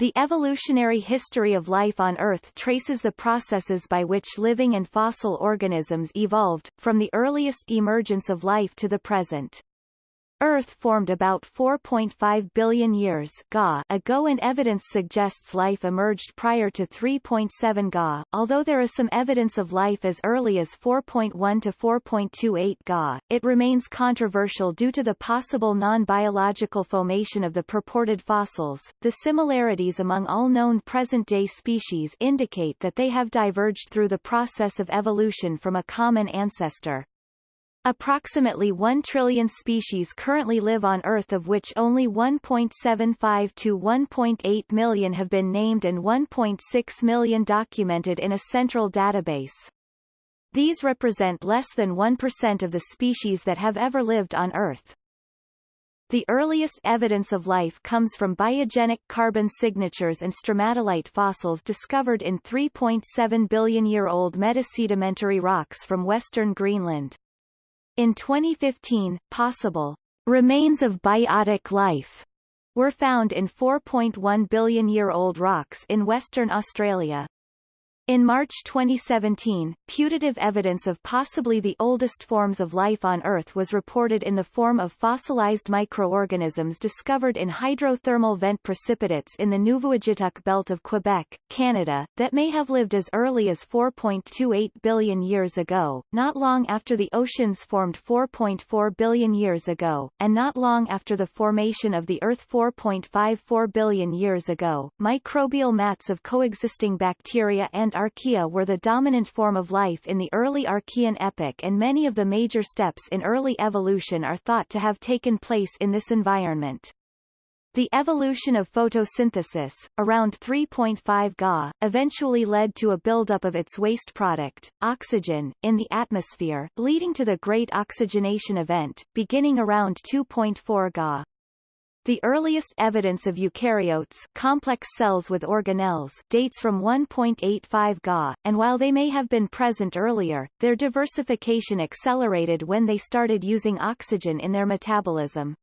The evolutionary history of life on Earth traces the processes by which living and fossil organisms evolved, from the earliest emergence of life to the present. Earth formed about 4.5 billion years Ga ago and evidence suggests life emerged prior to 3.7 Ga, although there is some evidence of life as early as 4.1 to 4.28 Ga. It remains controversial due to the possible non-biological formation of the purported fossils. The similarities among all known present-day species indicate that they have diverged through the process of evolution from a common ancestor. Approximately 1 trillion species currently live on Earth of which only 1.75 to 1.8 million have been named and 1.6 million documented in a central database. These represent less than 1% of the species that have ever lived on Earth. The earliest evidence of life comes from biogenic carbon signatures and stromatolite fossils discovered in 3.7 billion-year-old metasedimentary rocks from western Greenland. In 2015, possible remains of biotic life were found in 4.1 billion-year-old rocks in Western Australia. In March 2017, putative evidence of possibly the oldest forms of life on Earth was reported in the form of fossilized microorganisms discovered in hydrothermal vent precipitates in the Nuvvuagittuq belt of Quebec, Canada, that may have lived as early as 4.28 billion years ago, not long after the oceans formed 4.4 billion years ago, and not long after the formation of the Earth 4.54 billion years ago. Microbial mats of coexisting bacteria and archaea were the dominant form of life in the early Archean epoch and many of the major steps in early evolution are thought to have taken place in this environment. The evolution of photosynthesis, around 3.5 Ga, eventually led to a buildup of its waste product, oxygen, in the atmosphere, leading to the Great Oxygenation Event, beginning around 2.4 Ga. The earliest evidence of eukaryotes complex cells with organelles dates from 1.85 Ga, and while they may have been present earlier, their diversification accelerated when they started using oxygen in their metabolism.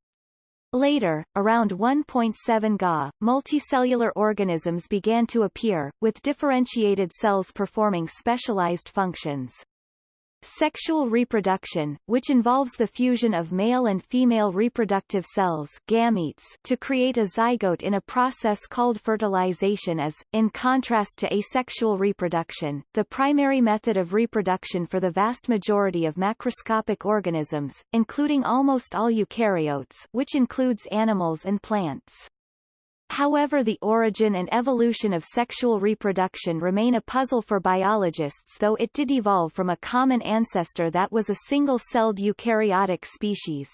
Later, around 1.7 Ga, multicellular organisms began to appear, with differentiated cells performing specialized functions. Sexual reproduction, which involves the fusion of male and female reproductive cells gametes to create a zygote in a process called fertilization is, in contrast to asexual reproduction, the primary method of reproduction for the vast majority of macroscopic organisms, including almost all eukaryotes which includes animals and plants. However the origin and evolution of sexual reproduction remain a puzzle for biologists though it did evolve from a common ancestor that was a single-celled eukaryotic species.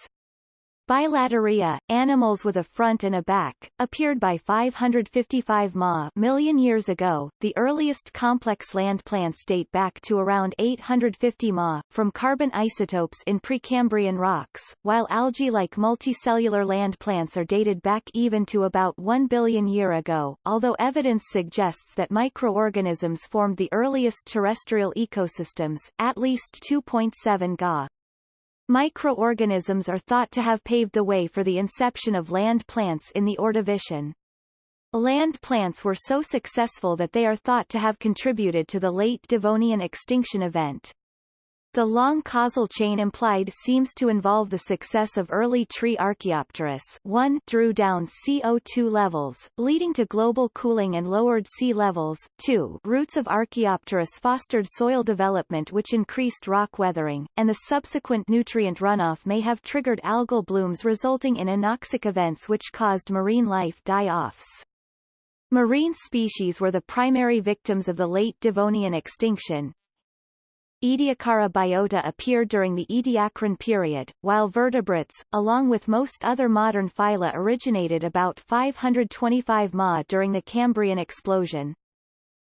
Bilateria, animals with a front and a back, appeared by 555 ma million years ago. The earliest complex land plants date back to around 850 ma, from carbon isotopes in Precambrian rocks, while algae-like multicellular land plants are dated back even to about 1 billion year ago, although evidence suggests that microorganisms formed the earliest terrestrial ecosystems, at least 2.7 Ga. Microorganisms are thought to have paved the way for the inception of land plants in the Ordovician. Land plants were so successful that they are thought to have contributed to the late Devonian extinction event. The long causal chain implied seems to involve the success of early tree Archaeopteris 1 drew down CO2 levels, leading to global cooling and lowered sea levels, 2 roots of Archaeopteris fostered soil development which increased rock weathering, and the subsequent nutrient runoff may have triggered algal blooms resulting in anoxic events which caused marine life die-offs. Marine species were the primary victims of the late Devonian extinction, Ediacara biota appeared during the Ediacaran period, while vertebrates, along with most other modern phyla originated about 525 ma during the Cambrian explosion.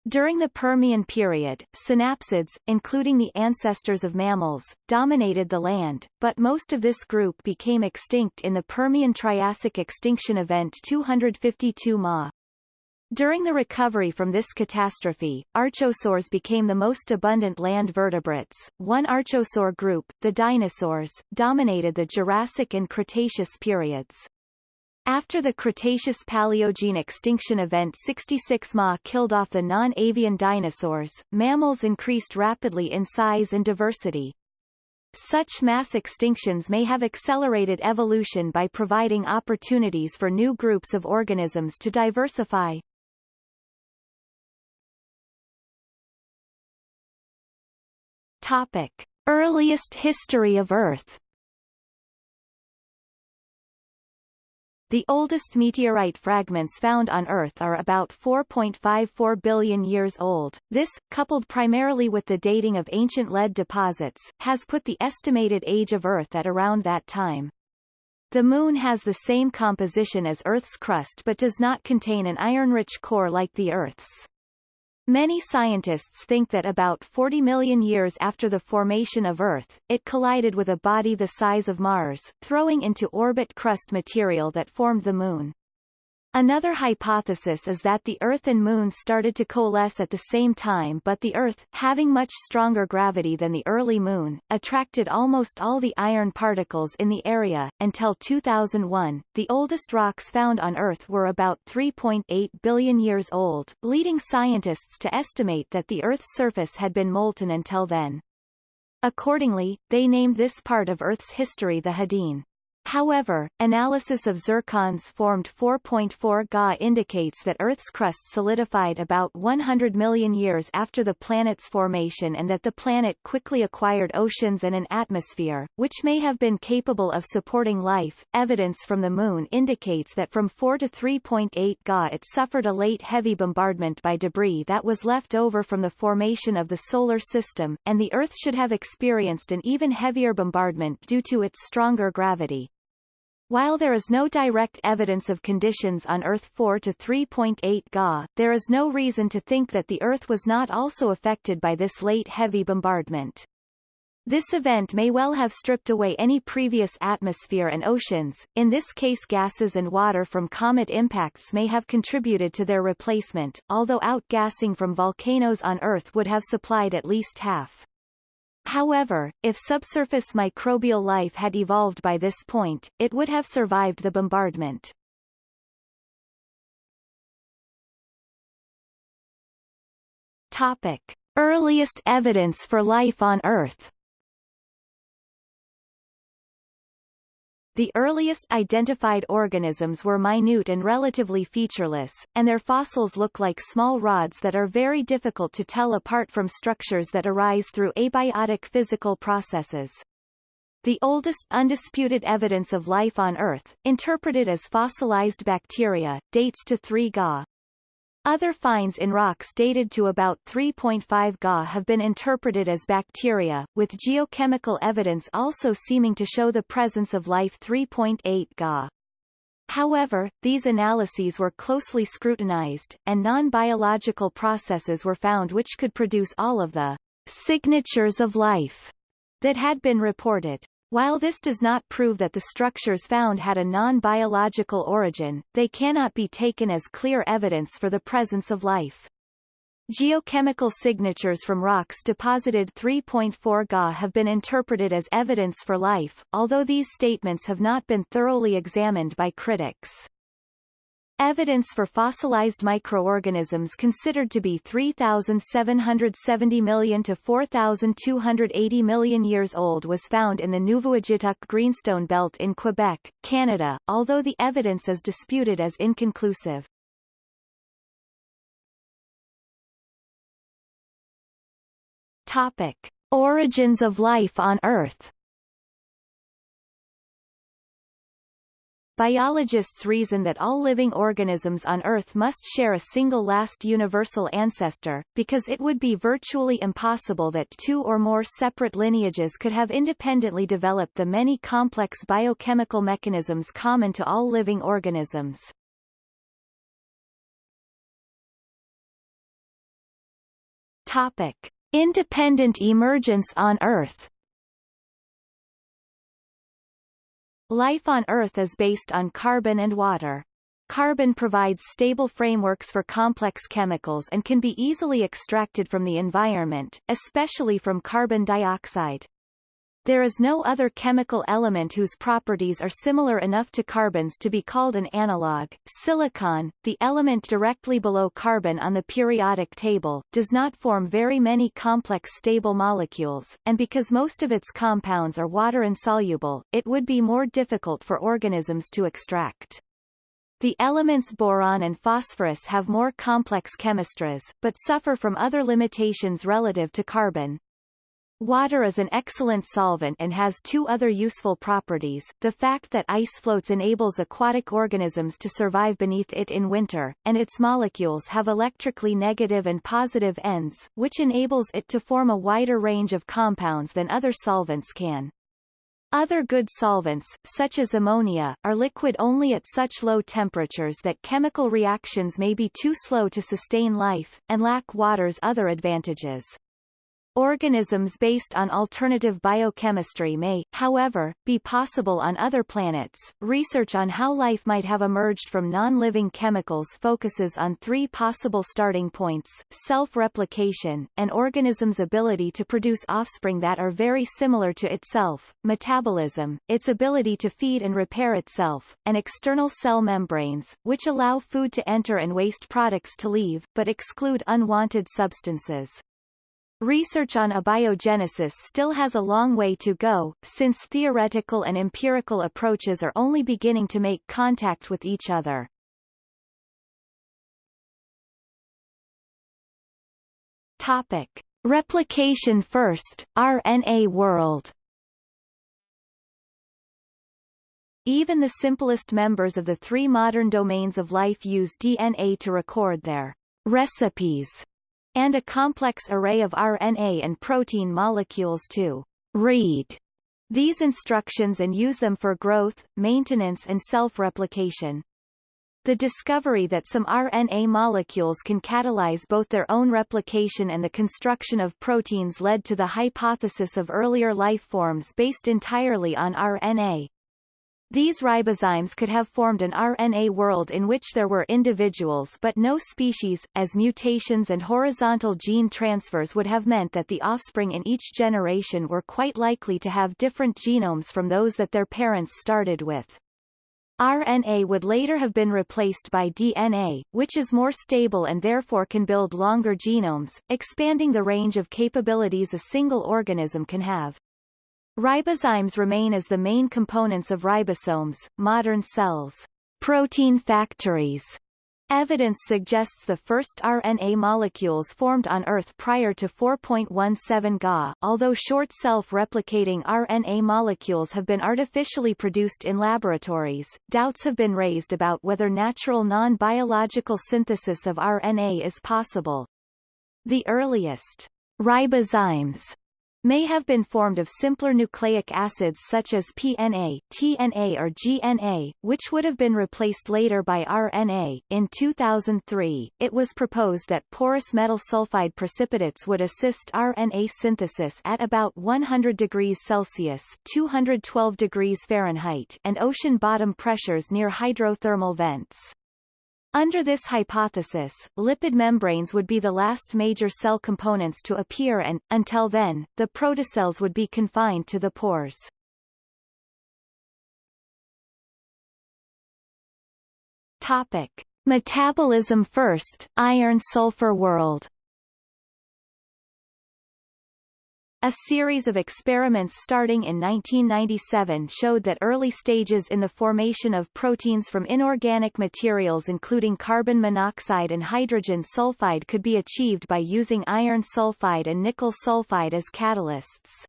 During the Permian period, synapsids, including the ancestors of mammals, dominated the land, but most of this group became extinct in the Permian-Triassic extinction event 252 ma. During the recovery from this catastrophe, archosaurs became the most abundant land vertebrates. One archosaur group, the dinosaurs, dominated the Jurassic and Cretaceous periods. After the Cretaceous-Paleogene extinction event 66 Ma killed off the non-avian dinosaurs, mammals increased rapidly in size and diversity. Such mass extinctions may have accelerated evolution by providing opportunities for new groups of organisms to diversify. Topic. Earliest history of Earth The oldest meteorite fragments found on Earth are about 4.54 billion years old. This, coupled primarily with the dating of ancient lead deposits, has put the estimated age of Earth at around that time. The Moon has the same composition as Earth's crust but does not contain an iron-rich core like the Earth's. Many scientists think that about 40 million years after the formation of Earth, it collided with a body the size of Mars, throwing into orbit crust material that formed the Moon. Another hypothesis is that the Earth and Moon started to coalesce at the same time but the Earth, having much stronger gravity than the early Moon, attracted almost all the iron particles in the area. Until 2001, the oldest rocks found on Earth were about 3.8 billion years old, leading scientists to estimate that the Earth's surface had been molten until then. Accordingly, they named this part of Earth's history the Hadean. However, analysis of zircons formed 4.4 Ga indicates that Earth's crust solidified about 100 million years after the planet's formation and that the planet quickly acquired oceans and an atmosphere, which may have been capable of supporting life. Evidence from the Moon indicates that from 4 to 3.8 Ga it suffered a late heavy bombardment by debris that was left over from the formation of the Solar System, and the Earth should have experienced an even heavier bombardment due to its stronger gravity. While there is no direct evidence of conditions on Earth 4 to 3.8 Ga, there is no reason to think that the Earth was not also affected by this late heavy bombardment. This event may well have stripped away any previous atmosphere and oceans, in this case gases and water from comet impacts may have contributed to their replacement, although outgassing from volcanoes on Earth would have supplied at least half. However, if subsurface microbial life had evolved by this point, it would have survived the bombardment. Topic. Earliest evidence for life on Earth The earliest identified organisms were minute and relatively featureless, and their fossils look like small rods that are very difficult to tell apart from structures that arise through abiotic physical processes. The oldest undisputed evidence of life on Earth, interpreted as fossilized bacteria, dates to 3 Ga. Other finds in rocks dated to about 3.5 Ga have been interpreted as bacteria, with geochemical evidence also seeming to show the presence of life 3.8 Ga. However, these analyses were closely scrutinized, and non-biological processes were found which could produce all of the signatures of life that had been reported. While this does not prove that the structures found had a non-biological origin, they cannot be taken as clear evidence for the presence of life. Geochemical signatures from rocks deposited 3.4 Ga have been interpreted as evidence for life, although these statements have not been thoroughly examined by critics. Evidence for fossilized microorganisms considered to be 3,770 million to 4,280 million years old was found in the Nuvvuagittuq Greenstone Belt in Quebec, Canada, although the evidence is disputed as inconclusive. Topic. Origins of life on Earth Biologists reason that all living organisms on Earth must share a single last universal ancestor, because it would be virtually impossible that two or more separate lineages could have independently developed the many complex biochemical mechanisms common to all living organisms. Topic. Independent emergence on Earth Life on Earth is based on carbon and water. Carbon provides stable frameworks for complex chemicals and can be easily extracted from the environment, especially from carbon dioxide. There is no other chemical element whose properties are similar enough to carbon's to be called an analog. Silicon, the element directly below carbon on the periodic table, does not form very many complex stable molecules, and because most of its compounds are water-insoluble, it would be more difficult for organisms to extract. The elements boron and phosphorus have more complex chemistries, but suffer from other limitations relative to carbon. Water is an excellent solvent and has two other useful properties. The fact that ice floats enables aquatic organisms to survive beneath it in winter, and its molecules have electrically negative and positive ends, which enables it to form a wider range of compounds than other solvents can. Other good solvents, such as ammonia, are liquid only at such low temperatures that chemical reactions may be too slow to sustain life, and lack water's other advantages. Organisms based on alternative biochemistry may, however, be possible on other planets. Research on how life might have emerged from non-living chemicals focuses on three possible starting points: self-replication, an organism's ability to produce offspring that are very similar to itself, metabolism, its ability to feed and repair itself, and external cell membranes, which allow food to enter and waste products to leave, but exclude unwanted substances. Research on abiogenesis still has a long way to go, since theoretical and empirical approaches are only beginning to make contact with each other. Topic. Replication first, RNA world Even the simplest members of the three modern domains of life use DNA to record their recipes and a complex array of RNA and protein molecules to read these instructions and use them for growth, maintenance and self-replication. The discovery that some RNA molecules can catalyze both their own replication and the construction of proteins led to the hypothesis of earlier life forms based entirely on RNA. These ribozymes could have formed an RNA world in which there were individuals but no species, as mutations and horizontal gene transfers would have meant that the offspring in each generation were quite likely to have different genomes from those that their parents started with. RNA would later have been replaced by DNA, which is more stable and therefore can build longer genomes, expanding the range of capabilities a single organism can have. Ribozymes remain as the main components of ribosomes, modern cells. Protein factories. Evidence suggests the first RNA molecules formed on Earth prior to 4.17 Ga, although short self-replicating RNA molecules have been artificially produced in laboratories. Doubts have been raised about whether natural non-biological synthesis of RNA is possible. The earliest ribozymes may have been formed of simpler nucleic acids such as PNA, TNA or GNA, which would have been replaced later by RNA. In 2003, it was proposed that porous metal sulfide precipitates would assist RNA synthesis at about 100 degrees Celsius 212 degrees Fahrenheit and ocean bottom pressures near hydrothermal vents. Under this hypothesis, lipid membranes would be the last major cell components to appear and, until then, the protocells would be confined to the pores. Topic. Metabolism first, iron-sulfur world A series of experiments starting in 1997 showed that early stages in the formation of proteins from inorganic materials including carbon monoxide and hydrogen sulfide could be achieved by using iron sulfide and nickel sulfide as catalysts.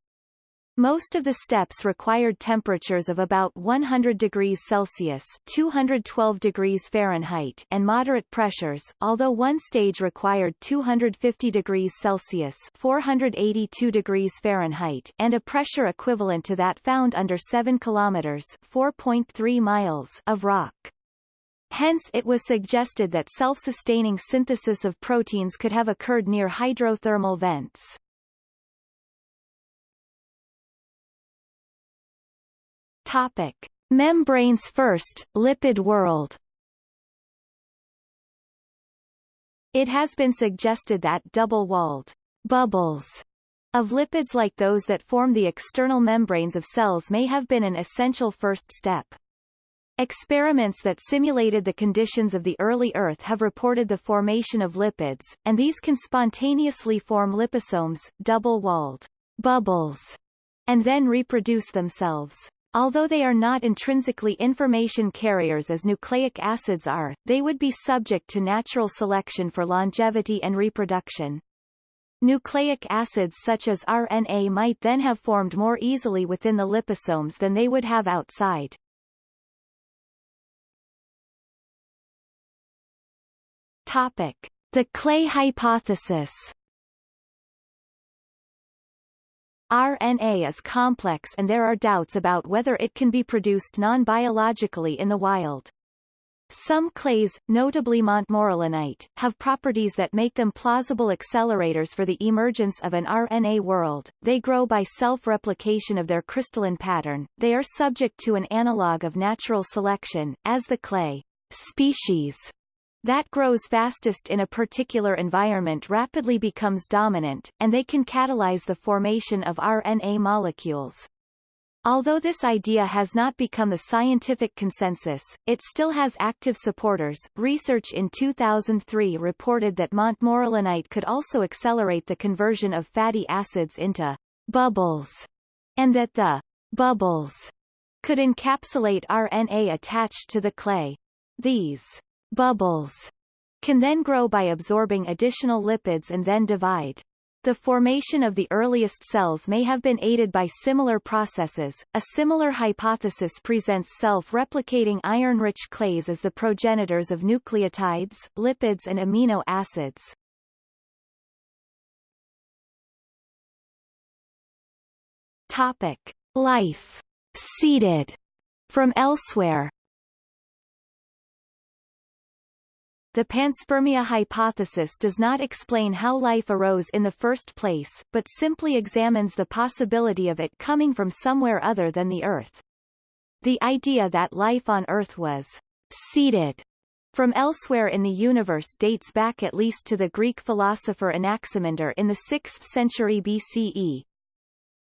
Most of the steps required temperatures of about 100 degrees Celsius 212 degrees Fahrenheit and moderate pressures, although one stage required 250 degrees Celsius 482 degrees Fahrenheit and a pressure equivalent to that found under 7 kilometers 4.3 miles of rock. Hence it was suggested that self-sustaining synthesis of proteins could have occurred near hydrothermal vents. Topic. Membranes first, lipid world It has been suggested that double-walled bubbles of lipids like those that form the external membranes of cells may have been an essential first step. Experiments that simulated the conditions of the early Earth have reported the formation of lipids, and these can spontaneously form liposomes, double-walled bubbles, and then reproduce themselves. Although they are not intrinsically information carriers as nucleic acids are, they would be subject to natural selection for longevity and reproduction. Nucleic acids such as RNA might then have formed more easily within the liposomes than they would have outside. Topic. The Clay hypothesis RNA is complex and there are doubts about whether it can be produced non-biologically in the wild. Some clays, notably montmorillonite, have properties that make them plausible accelerators for the emergence of an RNA world. They grow by self-replication of their crystalline pattern. They are subject to an analog of natural selection, as the clay species that grows fastest in a particular environment rapidly becomes dominant, and they can catalyze the formation of RNA molecules. Although this idea has not become the scientific consensus, it still has active supporters. Research in 2003 reported that montmorillonite could also accelerate the conversion of fatty acids into bubbles, and that the bubbles could encapsulate RNA attached to the clay. These bubbles can then grow by absorbing additional lipids and then divide. The formation of the earliest cells may have been aided by similar processes. A similar hypothesis presents self-replicating iron-rich clays as the progenitors of nucleotides, lipids and amino acids. Topic: Life seeded from elsewhere. The panspermia hypothesis does not explain how life arose in the first place, but simply examines the possibility of it coming from somewhere other than the Earth. The idea that life on Earth was seeded from elsewhere in the universe dates back at least to the Greek philosopher Anaximander in the 6th century BCE,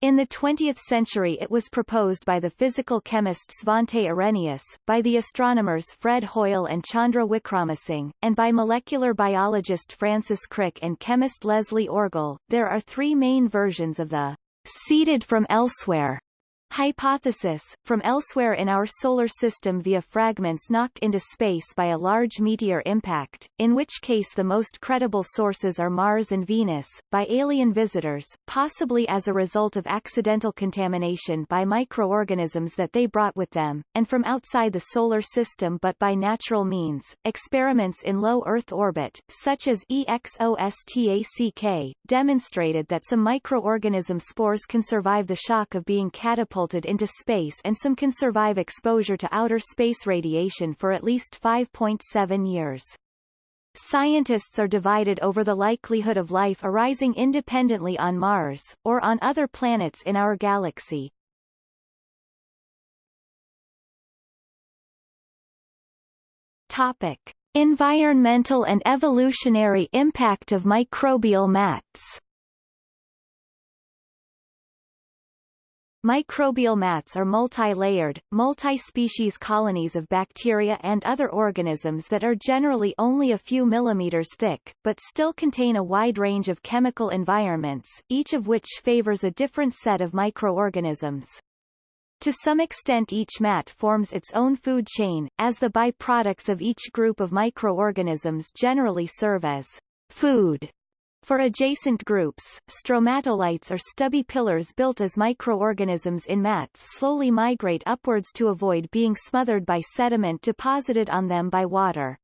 in the 20th century it was proposed by the physical chemist Svante Arrhenius, by the astronomers Fred Hoyle and Chandra Wickramasinghe, and by molecular biologist Francis Crick and chemist Leslie Orgel. There are three main versions of the seeded from elsewhere Hypothesis, from elsewhere in our solar system via fragments knocked into space by a large meteor impact, in which case the most credible sources are Mars and Venus, by alien visitors, possibly as a result of accidental contamination by microorganisms that they brought with them, and from outside the solar system but by natural means. Experiments in low Earth orbit, such as EXOSTACK, demonstrated that some microorganism spores can survive the shock of being catapulted catapulted into space and some can survive exposure to outer space radiation for at least 5.7 years. Scientists are divided over the likelihood of life arising independently on Mars, or on other planets in our galaxy. Topic. Environmental and evolutionary impact of microbial mats Microbial mats are multi-layered, multi-species colonies of bacteria and other organisms that are generally only a few millimeters thick, but still contain a wide range of chemical environments, each of which favors a different set of microorganisms. To some extent each mat forms its own food chain, as the byproducts of each group of microorganisms generally serve as food for adjacent groups, stromatolites are stubby pillars built as microorganisms in mats slowly migrate upwards to avoid being smothered by sediment deposited on them by water.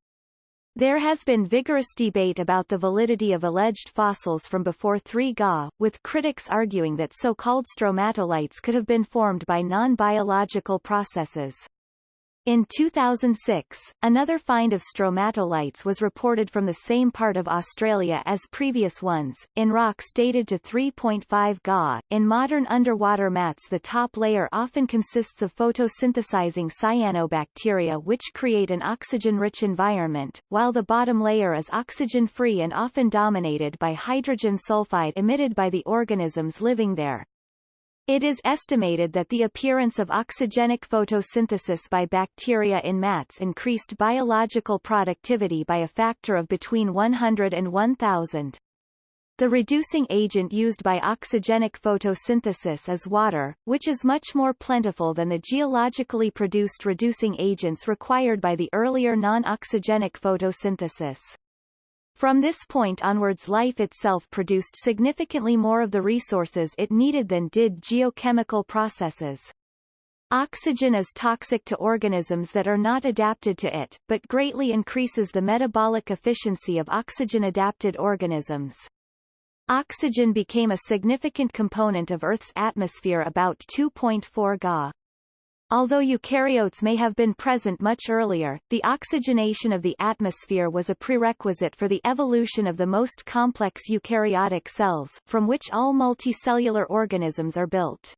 There has been vigorous debate about the validity of alleged fossils from before 3 Ga, with critics arguing that so-called stromatolites could have been formed by non-biological processes. In 2006, another find of stromatolites was reported from the same part of Australia as previous ones, in rocks dated to 3.5 Ga. In modern underwater mats the top layer often consists of photosynthesizing cyanobacteria which create an oxygen-rich environment, while the bottom layer is oxygen-free and often dominated by hydrogen sulfide emitted by the organisms living there. It is estimated that the appearance of oxygenic photosynthesis by bacteria in mats increased biological productivity by a factor of between 100 and 1000. The reducing agent used by oxygenic photosynthesis is water, which is much more plentiful than the geologically produced reducing agents required by the earlier non-oxygenic photosynthesis. From this point onwards life itself produced significantly more of the resources it needed than did geochemical processes. Oxygen is toxic to organisms that are not adapted to it, but greatly increases the metabolic efficiency of oxygen-adapted organisms. Oxygen became a significant component of Earth's atmosphere about 2.4 Ga. Although eukaryotes may have been present much earlier, the oxygenation of the atmosphere was a prerequisite for the evolution of the most complex eukaryotic cells, from which all multicellular organisms are built.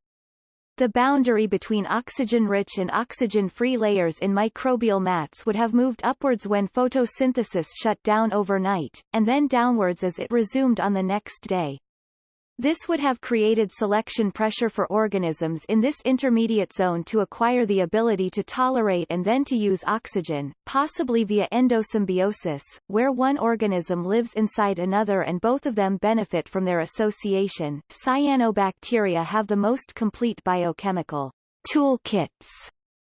The boundary between oxygen-rich and oxygen-free layers in microbial mats would have moved upwards when photosynthesis shut down overnight, and then downwards as it resumed on the next day. This would have created selection pressure for organisms in this intermediate zone to acquire the ability to tolerate and then to use oxygen, possibly via endosymbiosis, where one organism lives inside another and both of them benefit from their association. Cyanobacteria have the most complete biochemical toolkits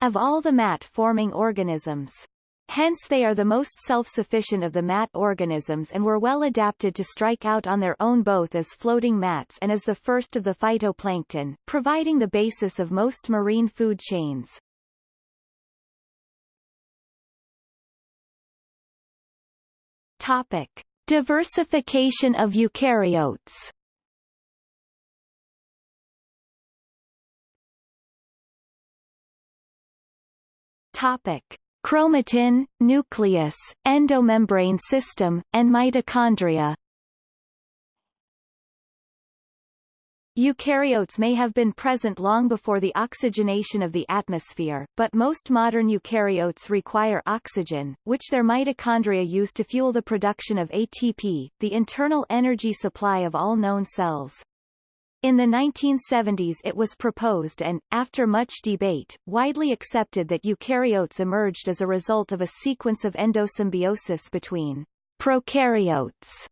of all the mat-forming organisms. Hence they are the most self-sufficient of the mat organisms and were well adapted to strike out on their own both as floating mats and as the first of the phytoplankton, providing the basis of most marine food chains. Topic. Diversification of eukaryotes Topic chromatin, nucleus, endomembrane system, and mitochondria. Eukaryotes may have been present long before the oxygenation of the atmosphere, but most modern eukaryotes require oxygen, which their mitochondria use to fuel the production of ATP, the internal energy supply of all known cells. In the 1970s it was proposed and, after much debate, widely accepted that eukaryotes emerged as a result of a sequence of endosymbiosis between prokaryotes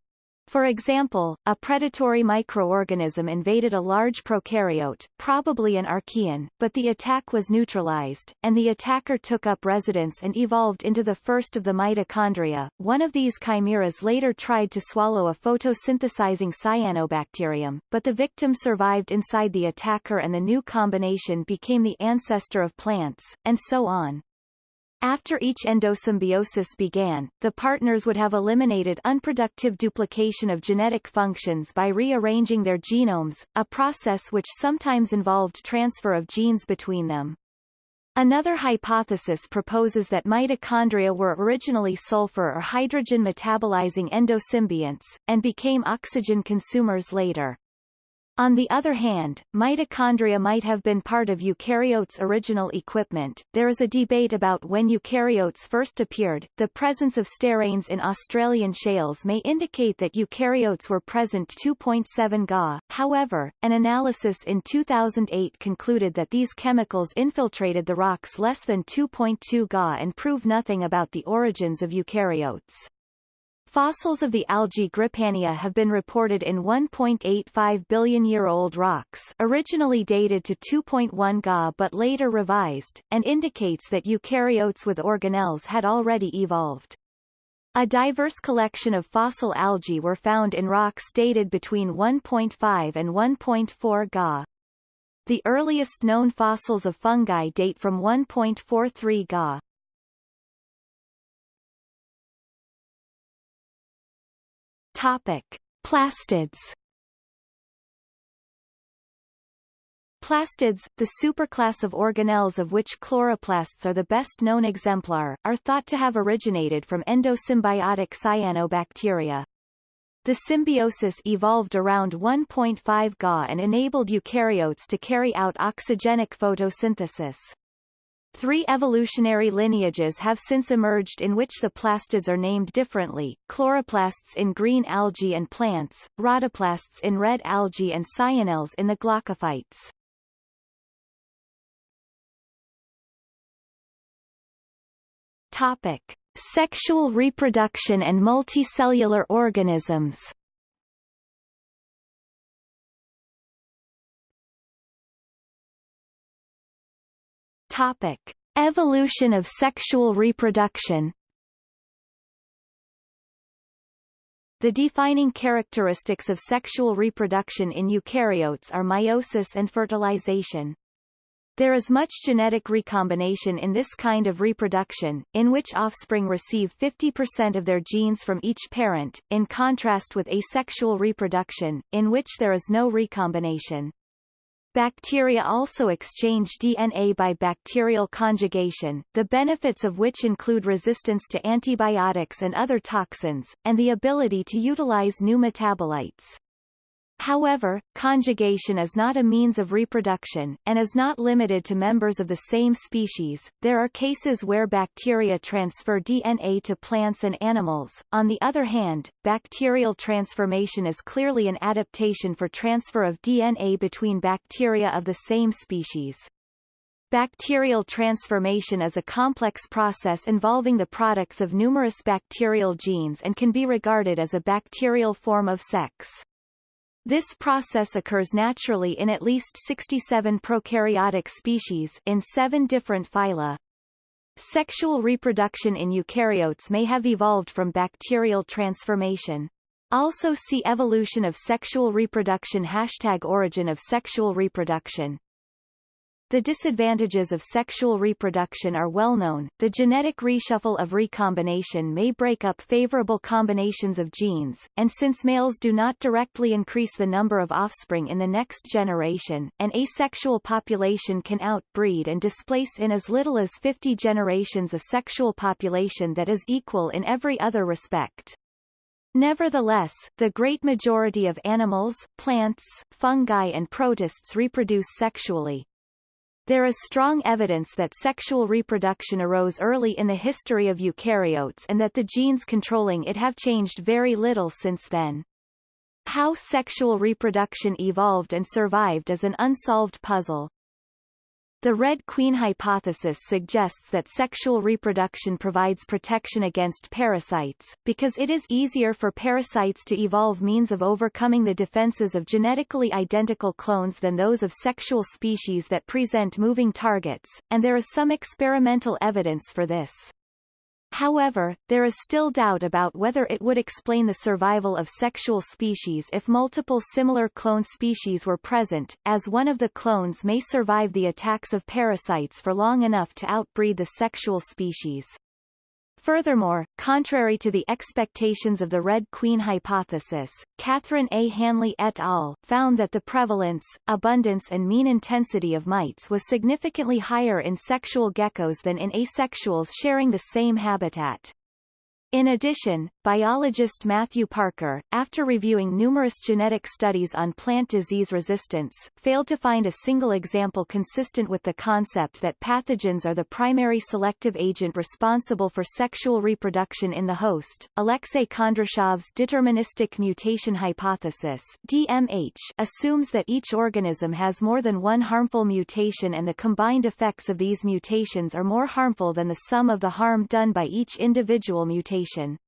for example, a predatory microorganism invaded a large prokaryote, probably an archaean, but the attack was neutralized, and the attacker took up residence and evolved into the first of the mitochondria. One of these chimeras later tried to swallow a photosynthesizing cyanobacterium, but the victim survived inside the attacker and the new combination became the ancestor of plants, and so on. After each endosymbiosis began, the partners would have eliminated unproductive duplication of genetic functions by rearranging their genomes, a process which sometimes involved transfer of genes between them. Another hypothesis proposes that mitochondria were originally sulfur or hydrogen metabolizing endosymbionts, and became oxygen consumers later. On the other hand, mitochondria might have been part of eukaryotes' original equipment. There is a debate about when eukaryotes first appeared. The presence of steranes in Australian shales may indicate that eukaryotes were present 2.7 Ga. However, an analysis in 2008 concluded that these chemicals infiltrated the rocks less than 2.2 Ga and prove nothing about the origins of eukaryotes. Fossils of the algae Grypania have been reported in 1.85 billion-year-old rocks originally dated to 2.1 Ga but later revised, and indicates that eukaryotes with organelles had already evolved. A diverse collection of fossil algae were found in rocks dated between 1.5 and 1.4 Ga. The earliest known fossils of fungi date from 1.43 Ga. Topic: Plastids. Plastids, the superclass of organelles of which chloroplasts are the best known exemplar, are thought to have originated from endosymbiotic cyanobacteria. The symbiosis evolved around 1.5 Ga and enabled eukaryotes to carry out oxygenic photosynthesis. Three evolutionary lineages have since emerged in which the plastids are named differently, chloroplasts in green algae and plants, rhodoplasts in red algae and cyanelles in the glaucophytes. Topic. Sexual reproduction and multicellular organisms Topic. Evolution of sexual reproduction The defining characteristics of sexual reproduction in eukaryotes are meiosis and fertilization. There is much genetic recombination in this kind of reproduction, in which offspring receive 50% of their genes from each parent, in contrast with asexual reproduction, in which there is no recombination. Bacteria also exchange DNA by bacterial conjugation, the benefits of which include resistance to antibiotics and other toxins, and the ability to utilize new metabolites. However, conjugation is not a means of reproduction, and is not limited to members of the same species. There are cases where bacteria transfer DNA to plants and animals. On the other hand, bacterial transformation is clearly an adaptation for transfer of DNA between bacteria of the same species. Bacterial transformation is a complex process involving the products of numerous bacterial genes and can be regarded as a bacterial form of sex. This process occurs naturally in at least 67 prokaryotic species in seven different phyla. Sexual reproduction in eukaryotes may have evolved from bacterial transformation. Also see Evolution of sexual reproduction Hashtag Origin of sexual reproduction the disadvantages of sexual reproduction are well known. The genetic reshuffle of recombination may break up favorable combinations of genes, and since males do not directly increase the number of offspring in the next generation, an asexual population can outbreed and displace in as little as 50 generations a sexual population that is equal in every other respect. Nevertheless, the great majority of animals, plants, fungi and protists reproduce sexually, there is strong evidence that sexual reproduction arose early in the history of eukaryotes and that the genes controlling it have changed very little since then. How sexual reproduction evolved and survived is an unsolved puzzle. The Red Queen hypothesis suggests that sexual reproduction provides protection against parasites, because it is easier for parasites to evolve means of overcoming the defenses of genetically identical clones than those of sexual species that present moving targets, and there is some experimental evidence for this. However, there is still doubt about whether it would explain the survival of sexual species if multiple similar clone species were present, as one of the clones may survive the attacks of parasites for long enough to outbreed the sexual species. Furthermore, contrary to the expectations of the Red Queen hypothesis, Kathryn A. Hanley et al. found that the prevalence, abundance and mean intensity of mites was significantly higher in sexual geckos than in asexuals sharing the same habitat. In addition, biologist Matthew Parker, after reviewing numerous genetic studies on plant disease resistance, failed to find a single example consistent with the concept that pathogens are the primary selective agent responsible for sexual reproduction in the host. Alexei Kondrashov's deterministic mutation hypothesis DMH assumes that each organism has more than one harmful mutation and the combined effects of these mutations are more harmful than the sum of the harm done by each individual mutation mutation.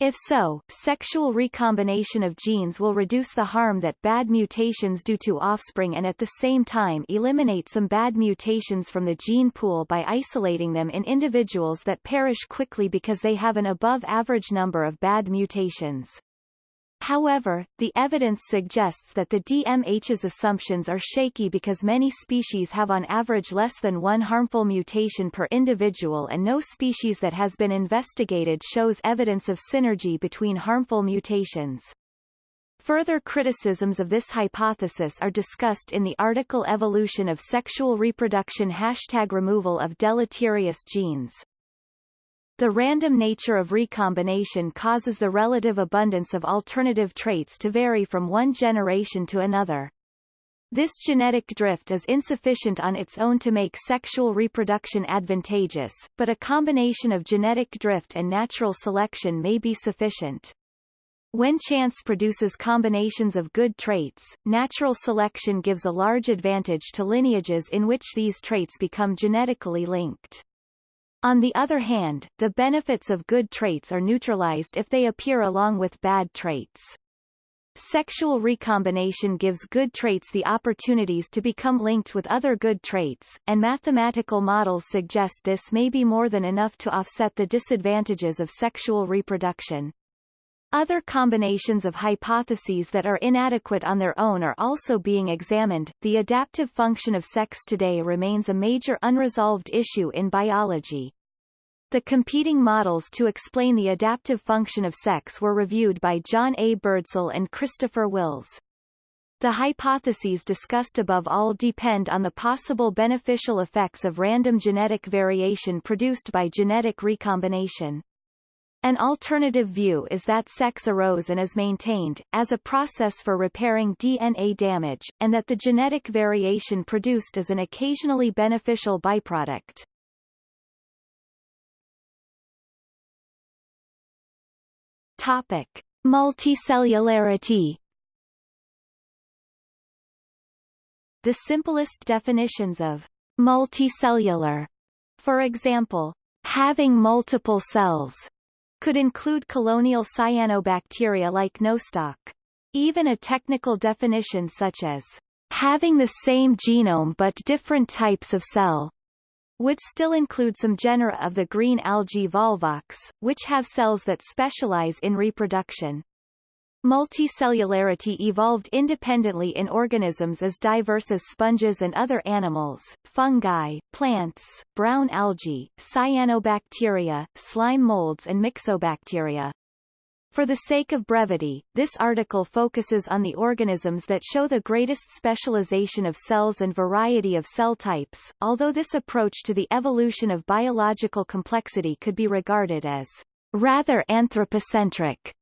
If so, sexual recombination of genes will reduce the harm that bad mutations do to offspring and at the same time eliminate some bad mutations from the gene pool by isolating them in individuals that perish quickly because they have an above-average number of bad mutations. However, the evidence suggests that the DMH's assumptions are shaky because many species have on average less than one harmful mutation per individual and no species that has been investigated shows evidence of synergy between harmful mutations. Further criticisms of this hypothesis are discussed in the article Evolution of Sexual Reproduction Hashtag Removal of Deleterious Genes. The random nature of recombination causes the relative abundance of alternative traits to vary from one generation to another. This genetic drift is insufficient on its own to make sexual reproduction advantageous, but a combination of genetic drift and natural selection may be sufficient. When chance produces combinations of good traits, natural selection gives a large advantage to lineages in which these traits become genetically linked. On the other hand, the benefits of good traits are neutralized if they appear along with bad traits. Sexual recombination gives good traits the opportunities to become linked with other good traits, and mathematical models suggest this may be more than enough to offset the disadvantages of sexual reproduction. Other combinations of hypotheses that are inadequate on their own are also being examined. The adaptive function of sex today remains a major unresolved issue in biology. The competing models to explain the adaptive function of sex were reviewed by John A. Birdsell and Christopher Wills. The hypotheses discussed above all depend on the possible beneficial effects of random genetic variation produced by genetic recombination. An alternative view is that sex arose and is maintained, as a process for repairing DNA damage, and that the genetic variation produced is an occasionally beneficial byproduct. Topic. Multicellularity The simplest definitions of multicellular, for example, having multiple cells, could include colonial cyanobacteria like nostoc. Even a technical definition such as having the same genome but different types of cell would still include some genera of the green algae Volvox, which have cells that specialize in reproduction. Multicellularity evolved independently in organisms as diverse as sponges and other animals, fungi, plants, brown algae, cyanobacteria, slime molds and myxobacteria. For the sake of brevity, this article focuses on the organisms that show the greatest specialization of cells and variety of cell types, although this approach to the evolution of biological complexity could be regarded as rather anthropocentric.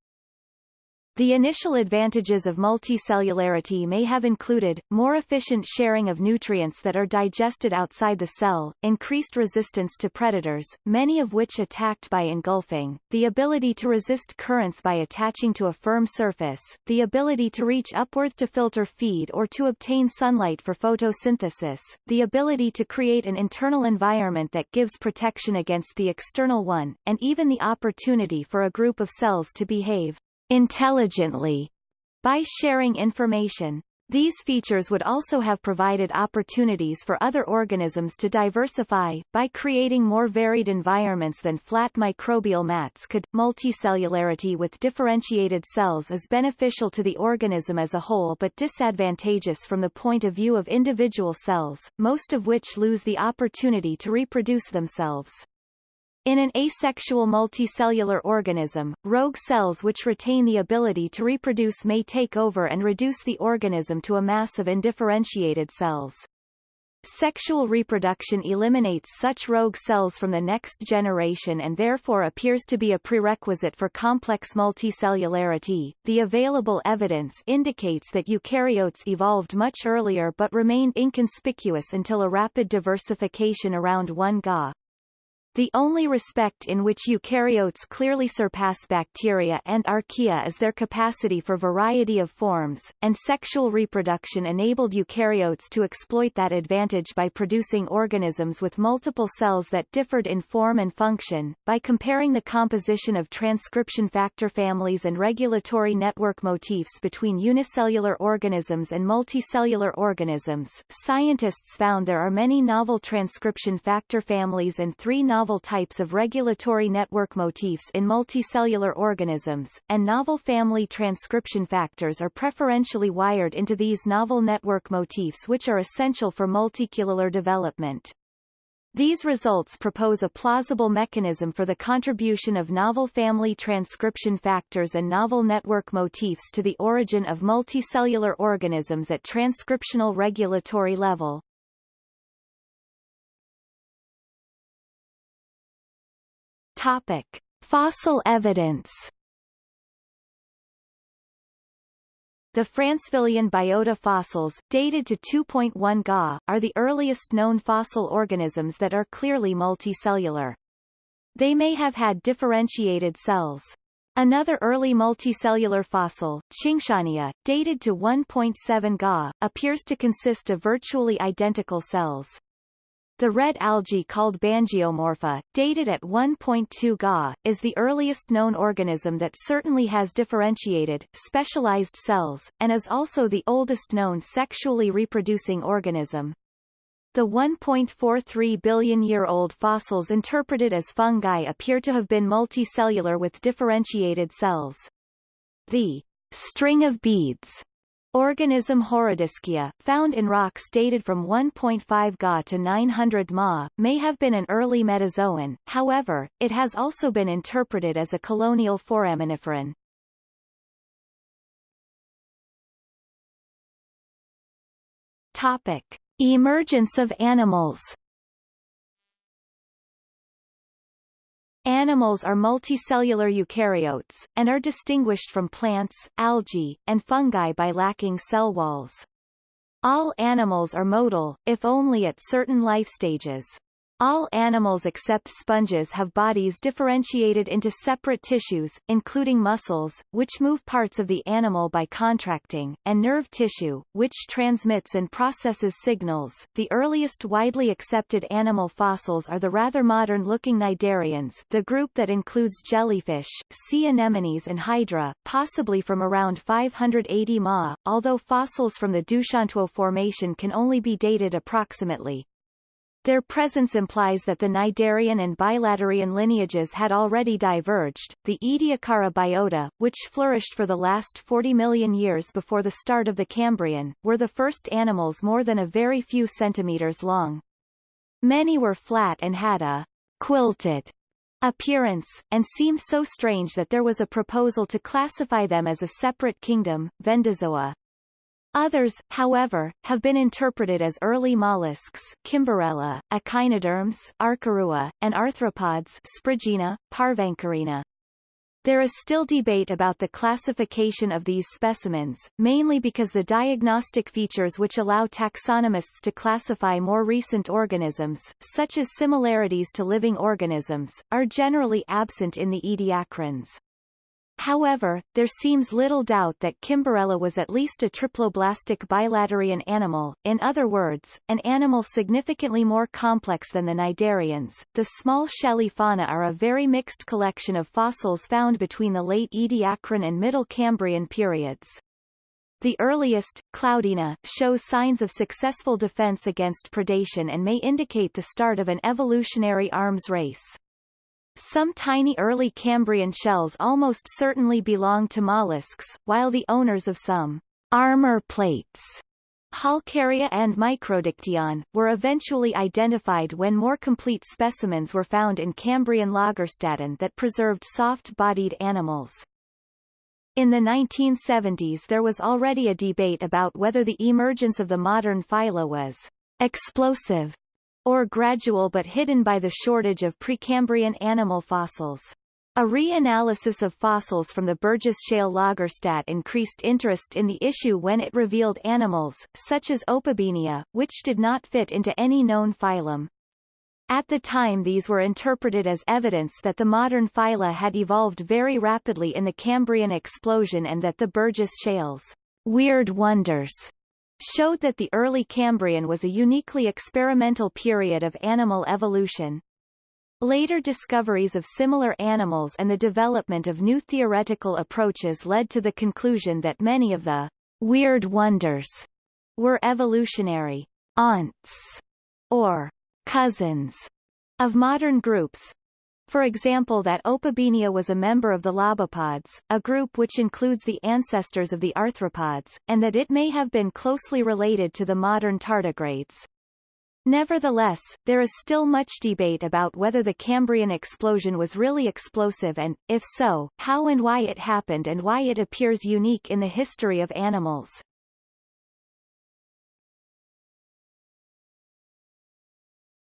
The initial advantages of multicellularity may have included, more efficient sharing of nutrients that are digested outside the cell, increased resistance to predators, many of which attacked by engulfing, the ability to resist currents by attaching to a firm surface, the ability to reach upwards to filter feed or to obtain sunlight for photosynthesis, the ability to create an internal environment that gives protection against the external one, and even the opportunity for a group of cells to behave intelligently by sharing information. These features would also have provided opportunities for other organisms to diversify, by creating more varied environments than flat microbial mats could. Multicellularity with differentiated cells is beneficial to the organism as a whole but disadvantageous from the point of view of individual cells, most of which lose the opportunity to reproduce themselves. In an asexual multicellular organism, rogue cells which retain the ability to reproduce may take over and reduce the organism to a mass of indifferentiated cells. Sexual reproduction eliminates such rogue cells from the next generation and therefore appears to be a prerequisite for complex multicellularity. The available evidence indicates that eukaryotes evolved much earlier but remained inconspicuous until a rapid diversification around 1 Ga. The only respect in which eukaryotes clearly surpass bacteria and archaea is their capacity for variety of forms, and sexual reproduction enabled eukaryotes to exploit that advantage by producing organisms with multiple cells that differed in form and function. By comparing the composition of transcription factor families and regulatory network motifs between unicellular organisms and multicellular organisms, scientists found there are many novel transcription factor families and three novel novel types of regulatory network motifs in multicellular organisms, and novel family transcription factors are preferentially wired into these novel network motifs which are essential for multicellular development. These results propose a plausible mechanism for the contribution of novel family transcription factors and novel network motifs to the origin of multicellular organisms at transcriptional regulatory level. Topic. Fossil evidence The Francevillian biota fossils, dated to 2.1 Ga, are the earliest known fossil organisms that are clearly multicellular. They may have had differentiated cells. Another early multicellular fossil, Qingshania, dated to 1.7 Ga, appears to consist of virtually identical cells. The red algae called Bangiomorpha, dated at 1.2 Ga, is the earliest known organism that certainly has differentiated, specialized cells, and is also the oldest known sexually reproducing organism. The 1.43 billion-year-old fossils interpreted as fungi appear to have been multicellular with differentiated cells. The string of beads Organism Horodyskia, found in rocks dated from 1.5 Ga to 900 Ma, may have been an early metazoan, however, it has also been interpreted as a colonial foraminiferan. Topic. Emergence of animals Animals are multicellular eukaryotes, and are distinguished from plants, algae, and fungi by lacking cell walls. All animals are motile, if only at certain life stages. All animals except sponges have bodies differentiated into separate tissues, including muscles, which move parts of the animal by contracting, and nerve tissue, which transmits and processes signals. The earliest widely accepted animal fossils are the rather modern-looking cnidarians the group that includes jellyfish, sea anemones and hydra, possibly from around 580 Ma, although fossils from the Doushantuo Formation can only be dated approximately. Their presence implies that the Cnidarian and Bilaterian lineages had already diverged. The Ediacara biota, which flourished for the last 40 million years before the start of the Cambrian, were the first animals more than a very few centimeters long. Many were flat and had a quilted appearance, and seemed so strange that there was a proposal to classify them as a separate kingdom, Vendozoa. Others, however, have been interpreted as early mollusks Kimberella, echinoderms Arkarua, and arthropods Spriggina, Parvancorina. There is still debate about the classification of these specimens, mainly because the diagnostic features which allow taxonomists to classify more recent organisms, such as similarities to living organisms, are generally absent in the ediacarans. However, there seems little doubt that Kimberella was at least a triploblastic bilaterian animal, in other words, an animal significantly more complex than the cnidarians. The small shelly fauna are a very mixed collection of fossils found between the late Ediacaran and Middle Cambrian periods. The earliest, Cloudina, shows signs of successful defense against predation and may indicate the start of an evolutionary arms race. Some tiny early Cambrian shells almost certainly belong to mollusks, while the owners of some armor plates Halkieria and Microdictyon, were eventually identified when more complete specimens were found in Cambrian Lagerstätten that preserved soft-bodied animals. In the 1970s there was already a debate about whether the emergence of the modern phyla was explosive or gradual but hidden by the shortage of Precambrian animal fossils. A reanalysis of fossils from the Burgess Shale Lagerstätte increased interest in the issue when it revealed animals, such as Opabinia, which did not fit into any known phylum. At the time these were interpreted as evidence that the modern phyla had evolved very rapidly in the Cambrian explosion and that the Burgess Shale's weird wonders showed that the early Cambrian was a uniquely experimental period of animal evolution. Later discoveries of similar animals and the development of new theoretical approaches led to the conclusion that many of the weird wonders were evolutionary aunts or cousins of modern groups, for example that Opabinia was a member of the Lobopods, a group which includes the ancestors of the arthropods, and that it may have been closely related to the modern tardigrades. Nevertheless, there is still much debate about whether the Cambrian explosion was really explosive and, if so, how and why it happened and why it appears unique in the history of animals.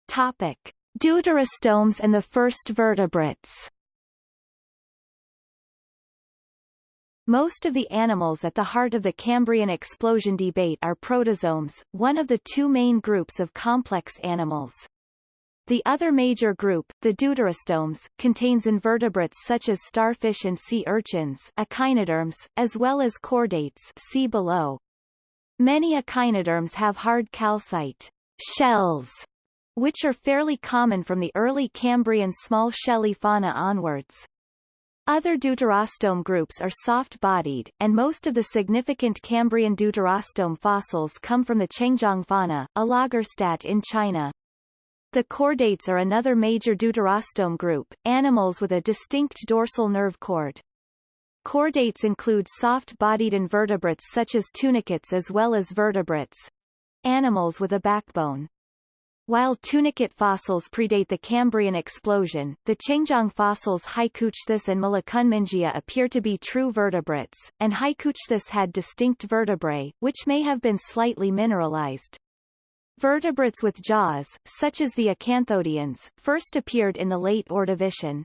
Topic. Deuterostomes and the first vertebrates Most of the animals at the heart of the Cambrian explosion debate are protostomes, one of the two main groups of complex animals. The other major group, the deuterostomes, contains invertebrates such as starfish and sea urchins echinoderms, as well as chordates see below. Many echinoderms have hard calcite shells, which are fairly common from the early Cambrian small shelly fauna onwards. Other deuterostome groups are soft-bodied, and most of the significant Cambrian deuterostome fossils come from the Chengjiang fauna, a Lagerstätte in China. The chordates are another major deuterostome group, animals with a distinct dorsal nerve cord. Chordates include soft-bodied invertebrates such as tunicates as well as vertebrates. Animals with a backbone. While tunicate fossils predate the Cambrian explosion, the Chengjiang fossils Haikouichthys and Myllokunmingia appear to be true vertebrates, and Haikouichthys had distinct vertebrae, which may have been slightly mineralized. Vertebrates with jaws, such as the acanthodians, first appeared in the late Ordovician.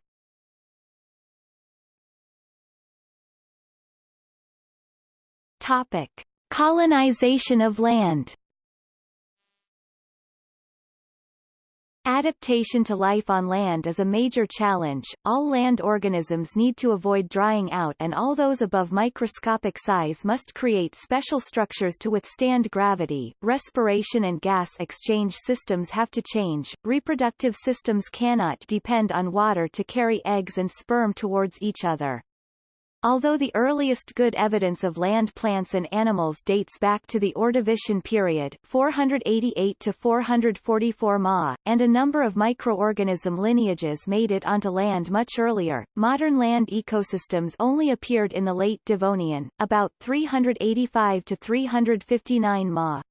Topic. Colonization of land Adaptation to life on land is a major challenge. All land organisms need to avoid drying out and all those above microscopic size must create special structures to withstand gravity. Respiration and gas exchange systems have to change. Reproductive systems cannot depend on water to carry eggs and sperm towards each other. Although the earliest good evidence of land plants and animals dates back to the Ordovician period 488 to 444 Ma, and a number of microorganism lineages made it onto land much earlier, modern land ecosystems only appeared in the late Devonian, about 385 to 359 Ma.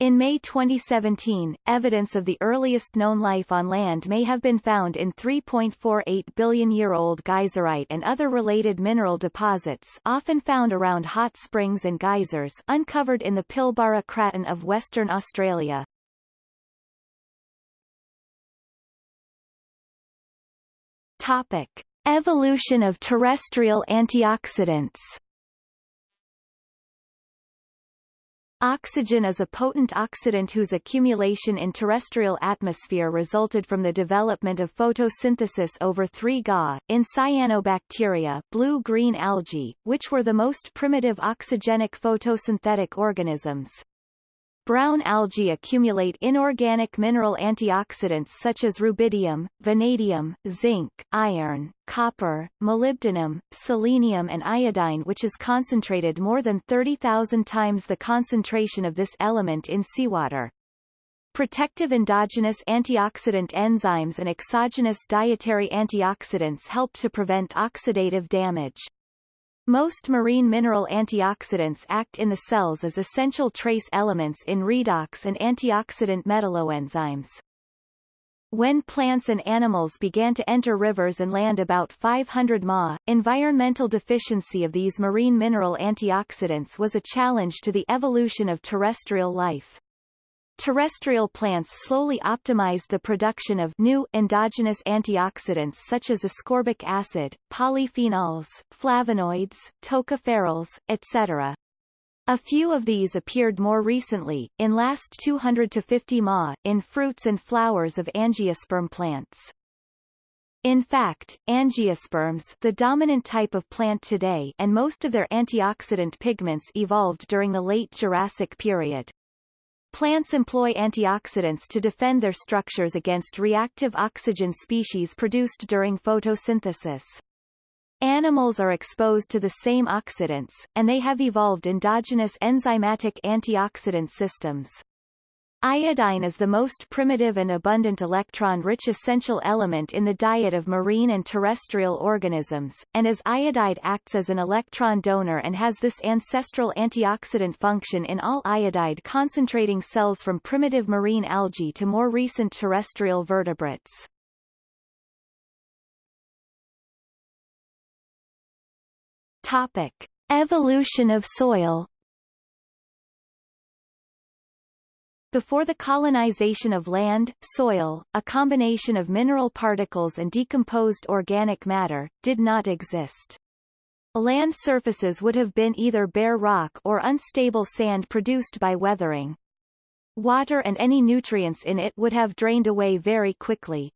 In May 2017, evidence of the earliest known life on land may have been found in 3.48 billion-year-old geyserite and other related mineral deposits often found around hot springs and geysers uncovered in the Pilbara Craton of Western Australia. Topic. Evolution of terrestrial antioxidants Oxygen is a potent oxidant whose accumulation in terrestrial atmosphere resulted from the development of photosynthesis over 3 Ga, in cyanobacteria blue-green algae, which were the most primitive oxygenic photosynthetic organisms. Brown algae accumulate inorganic mineral antioxidants such as rubidium, vanadium, zinc, iron, copper, molybdenum, selenium and iodine which is concentrated more than 30,000 times the concentration of this element in seawater. Protective endogenous antioxidant enzymes and exogenous dietary antioxidants help to prevent oxidative damage. Most marine mineral antioxidants act in the cells as essential trace elements in redox and antioxidant metalloenzymes. When plants and animals began to enter rivers and land about 500 Ma, environmental deficiency of these marine mineral antioxidants was a challenge to the evolution of terrestrial life. Terrestrial plants slowly optimized the production of new endogenous antioxidants such as ascorbic acid, polyphenols, flavonoids, tocopherols, etc. A few of these appeared more recently, in last 200 to 50 Ma, in fruits and flowers of angiosperm plants. In fact, angiosperms the dominant type of plant today and most of their antioxidant pigments evolved during the late Jurassic period. Plants employ antioxidants to defend their structures against reactive oxygen species produced during photosynthesis. Animals are exposed to the same oxidants, and they have evolved endogenous enzymatic antioxidant systems. Iodine is the most primitive and abundant electron-rich essential element in the diet of marine and terrestrial organisms, and as iodide acts as an electron donor and has this ancestral antioxidant function in all iodide-concentrating cells from primitive marine algae to more recent terrestrial vertebrates. Topic. Evolution of soil Before the colonization of land, soil, a combination of mineral particles and decomposed organic matter, did not exist. Land surfaces would have been either bare rock or unstable sand produced by weathering. Water and any nutrients in it would have drained away very quickly.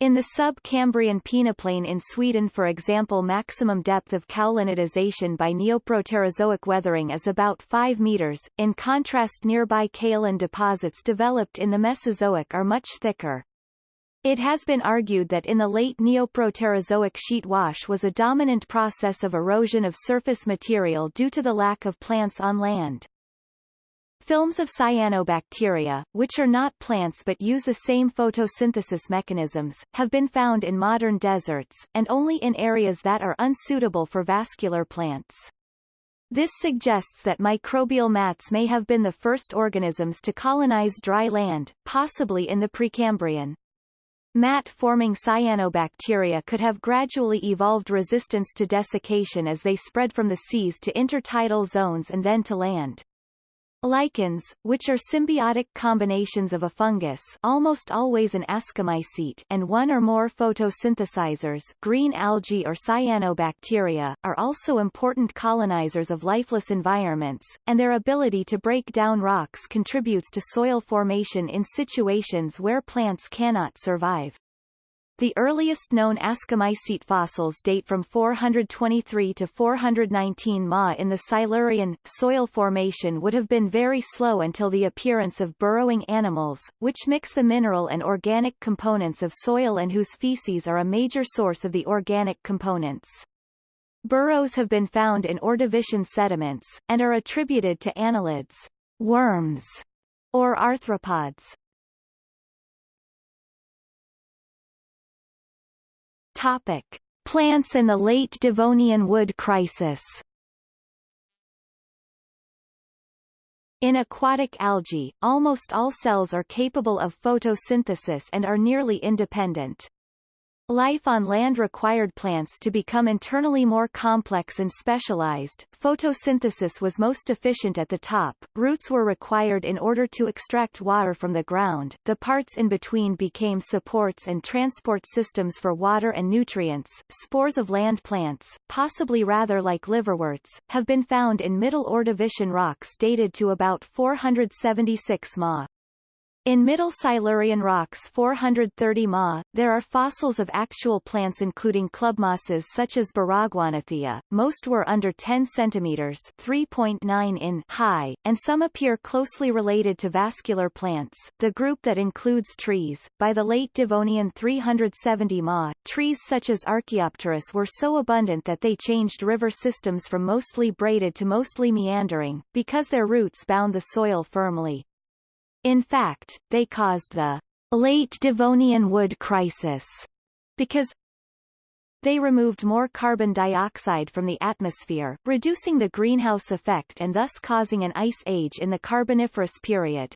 In the sub-Cambrian peneplain in Sweden for example maximum depth of kaolinitization by Neoproterozoic weathering is about 5 meters, in contrast nearby kaolin deposits developed in the Mesozoic are much thicker. It has been argued that in the late Neoproterozoic sheet wash was a dominant process of erosion of surface material due to the lack of plants on land. Films of cyanobacteria, which are not plants but use the same photosynthesis mechanisms, have been found in modern deserts, and only in areas that are unsuitable for vascular plants. This suggests that microbial mats may have been the first organisms to colonize dry land, possibly in the Precambrian. Mat-forming cyanobacteria could have gradually evolved resistance to desiccation as they spread from the seas to intertidal zones and then to land. Lichens, which are symbiotic combinations of a fungus almost always an ascomycete and one or more photosynthesizers green algae or cyanobacteria, are also important colonizers of lifeless environments, and their ability to break down rocks contributes to soil formation in situations where plants cannot survive. The earliest known ascomycete fossils date from 423 to 419 Ma in the Silurian. Soil formation would have been very slow until the appearance of burrowing animals, which mix the mineral and organic components of soil and whose feces are a major source of the organic components. Burrows have been found in Ordovician sediments, and are attributed to annelids, worms, or arthropods. Topic. Plants in the late Devonian wood crisis In aquatic algae, almost all cells are capable of photosynthesis and are nearly independent. Life on land required plants to become internally more complex and specialized. Photosynthesis was most efficient at the top, roots were required in order to extract water from the ground, the parts in between became supports and transport systems for water and nutrients. Spores of land plants, possibly rather like liverworts, have been found in Middle Ordovician rocks dated to about 476 Ma. In Middle Silurian rocks 430 Ma, there are fossils of actual plants including clubmosses such as Baragwanathia, most were under 10 cm 3.9 in high, and some appear closely related to vascular plants, the group that includes trees. By the late Devonian 370 Ma, trees such as Archaeopteris were so abundant that they changed river systems from mostly braided to mostly meandering, because their roots bound the soil firmly. In fact, they caused the late Devonian wood crisis because they removed more carbon dioxide from the atmosphere, reducing the greenhouse effect and thus causing an ice age in the Carboniferous period.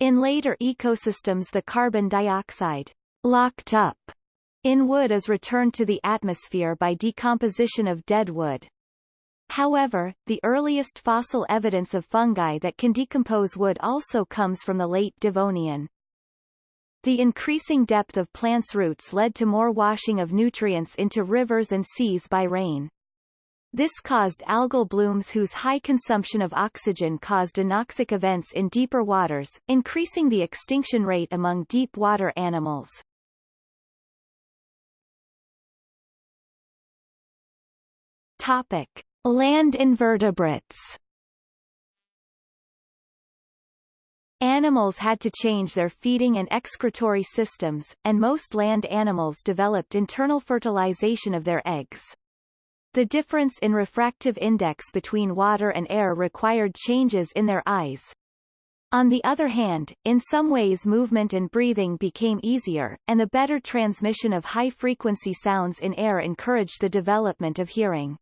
In later ecosystems the carbon dioxide locked up in wood is returned to the atmosphere by decomposition of dead wood. However, the earliest fossil evidence of fungi that can decompose wood also comes from the late Devonian. The increasing depth of plants' roots led to more washing of nutrients into rivers and seas by rain. This caused algal blooms whose high consumption of oxygen caused anoxic events in deeper waters, increasing the extinction rate among deep water animals. Topic. Land invertebrates Animals had to change their feeding and excretory systems, and most land animals developed internal fertilization of their eggs. The difference in refractive index between water and air required changes in their eyes. On the other hand, in some ways movement and breathing became easier, and the better transmission of high-frequency sounds in air encouraged the development of hearing.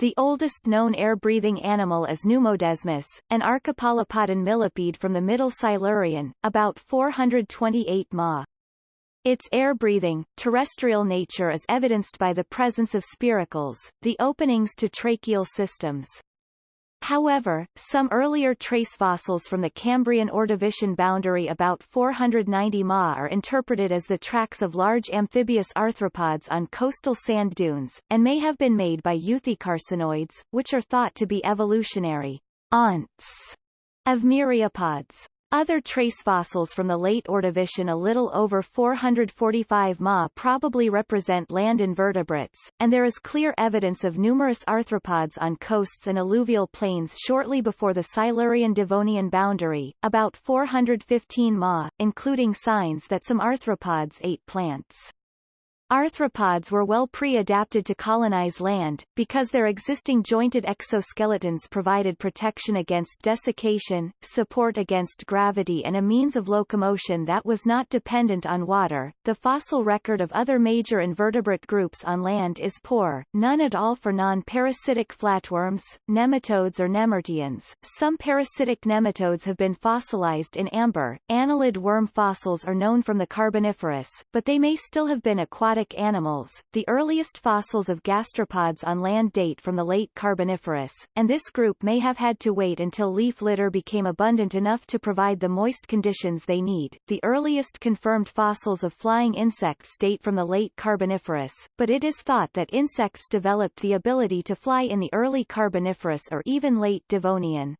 The oldest known air-breathing animal is Pneumodesmus, an archipolypodan millipede from the Middle Silurian, about 428 ma. Its air-breathing, terrestrial nature is evidenced by the presence of spiracles, the openings to tracheal systems. However, some earlier trace fossils from the Cambrian Ordovician boundary about 490 ma are interpreted as the tracks of large amphibious arthropods on coastal sand dunes, and may have been made by euthycarcinoids, which are thought to be evolutionary aunts of myriapods. Other trace fossils from the late Ordovician a little over 445 ma probably represent land invertebrates, and there is clear evidence of numerous arthropods on coasts and alluvial plains shortly before the Silurian-Devonian boundary, about 415 ma, including signs that some arthropods ate plants. Arthropods were well pre-adapted to colonize land, because their existing jointed exoskeletons provided protection against desiccation, support against gravity and a means of locomotion that was not dependent on water. The fossil record of other major invertebrate groups on land is poor, none at all for non-parasitic flatworms, nematodes or nemerteans. Some parasitic nematodes have been fossilized in amber. Annelid worm fossils are known from the Carboniferous, but they may still have been aquatic aquatic animals. The earliest fossils of gastropods on land date from the late Carboniferous, and this group may have had to wait until leaf litter became abundant enough to provide the moist conditions they need. The earliest confirmed fossils of flying insects date from the late Carboniferous, but it is thought that insects developed the ability to fly in the early Carboniferous or even late Devonian.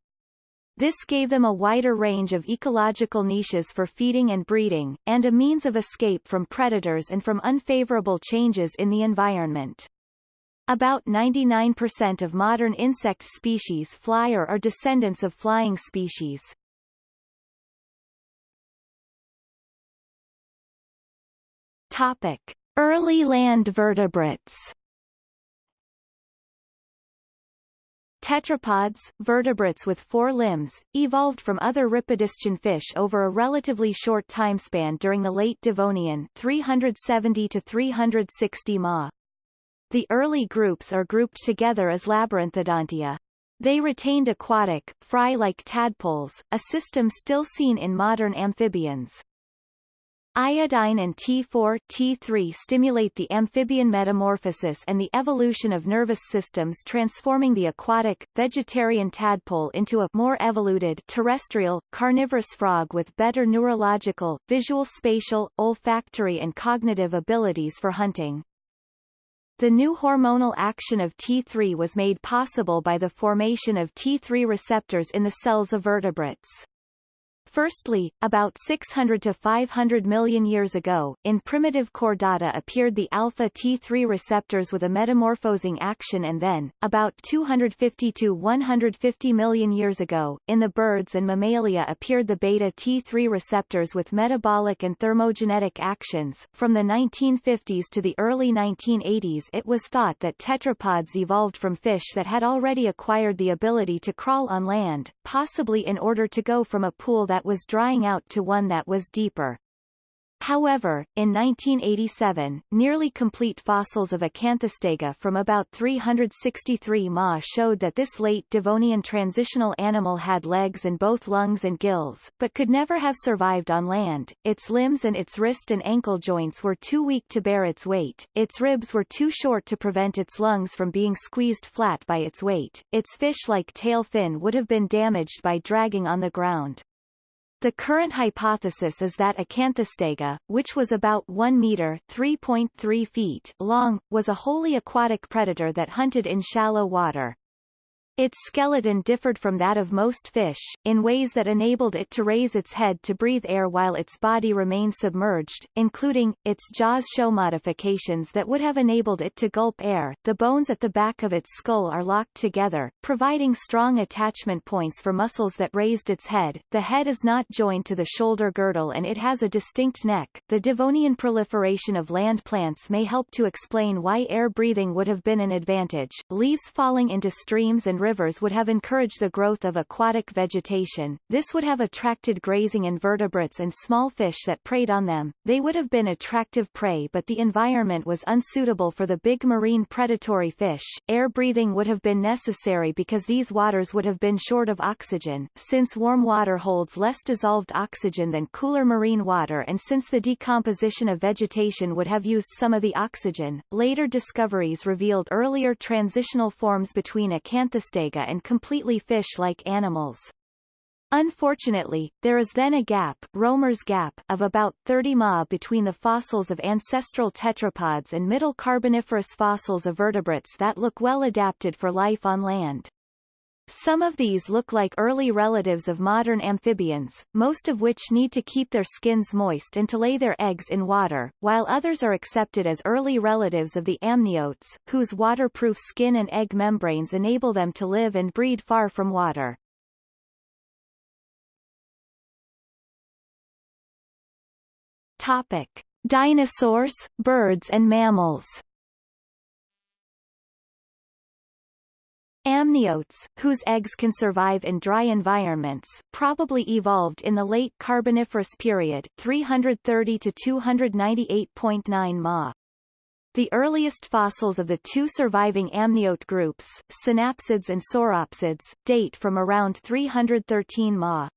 This gave them a wider range of ecological niches for feeding and breeding, and a means of escape from predators and from unfavorable changes in the environment. About 99% of modern insect species fly or are descendants of flying species. Topic. Early land vertebrates Tetrapods, vertebrates with four limbs, evolved from other rhipidistian fish over a relatively short timespan during the late Devonian 370 to 360 ma. The early groups are grouped together as Labyrinthodontia. They retained aquatic, fry-like tadpoles, a system still seen in modern amphibians. Iodine and T4 T3 stimulate the amphibian metamorphosis and the evolution of nervous systems transforming the aquatic, vegetarian tadpole into a more evoluted terrestrial, carnivorous frog with better neurological, visual spatial, olfactory and cognitive abilities for hunting. The new hormonal action of T3 was made possible by the formation of T3 receptors in the cells of vertebrates. Firstly, about 600 to 500 million years ago, in primitive chordata appeared the alpha-T3 receptors with a metamorphosing action and then, about 250 to 150 million years ago, in the birds and mammalia appeared the beta-T3 receptors with metabolic and thermogenetic actions. From the 1950s to the early 1980s it was thought that tetrapods evolved from fish that had already acquired the ability to crawl on land, possibly in order to go from a pool that was drying out to one that was deeper. However, in 1987, nearly complete fossils of Acanthostega from about 363 ma showed that this late Devonian transitional animal had legs and both lungs and gills, but could never have survived on land. Its limbs and its wrist and ankle joints were too weak to bear its weight, its ribs were too short to prevent its lungs from being squeezed flat by its weight, its fish-like tail fin would have been damaged by dragging on the ground. The current hypothesis is that Acanthostega, which was about 1 meter (3.3 feet) long, was a wholly aquatic predator that hunted in shallow water. Its skeleton differed from that of most fish, in ways that enabled it to raise its head to breathe air while its body remained submerged, including, its jaws show modifications that would have enabled it to gulp air. The bones at the back of its skull are locked together, providing strong attachment points for muscles that raised its head. The head is not joined to the shoulder girdle and it has a distinct neck. The Devonian proliferation of land plants may help to explain why air breathing would have been an advantage. Leaves falling into streams and rivers would have encouraged the growth of aquatic vegetation. This would have attracted grazing invertebrates and small fish that preyed on them. They would have been attractive prey but the environment was unsuitable for the big marine predatory fish. Air breathing would have been necessary because these waters would have been short of oxygen, since warm water holds less dissolved oxygen than cooler marine water and since the decomposition of vegetation would have used some of the oxygen. Later discoveries revealed earlier transitional forms between And completely fish-like animals. Unfortunately, there is then a gap, Romer's gap of about 30 ma between the fossils of ancestral tetrapods and middle Carboniferous fossils of vertebrates that look well adapted for life on land. Some of these look like early relatives of modern amphibians, most of which need to keep their skins moist and to lay their eggs in water, while others are accepted as early relatives of the amniotes, whose waterproof skin and egg membranes enable them to live and breed far from water. Topic. Dinosaurs, birds and mammals Amniotes, whose eggs can survive in dry environments, probably evolved in the late Carboniferous period 330 to 298.9 Ma. The earliest fossils of the two surviving amniote groups, synapsids and sauropsids, date from around 313 Ma.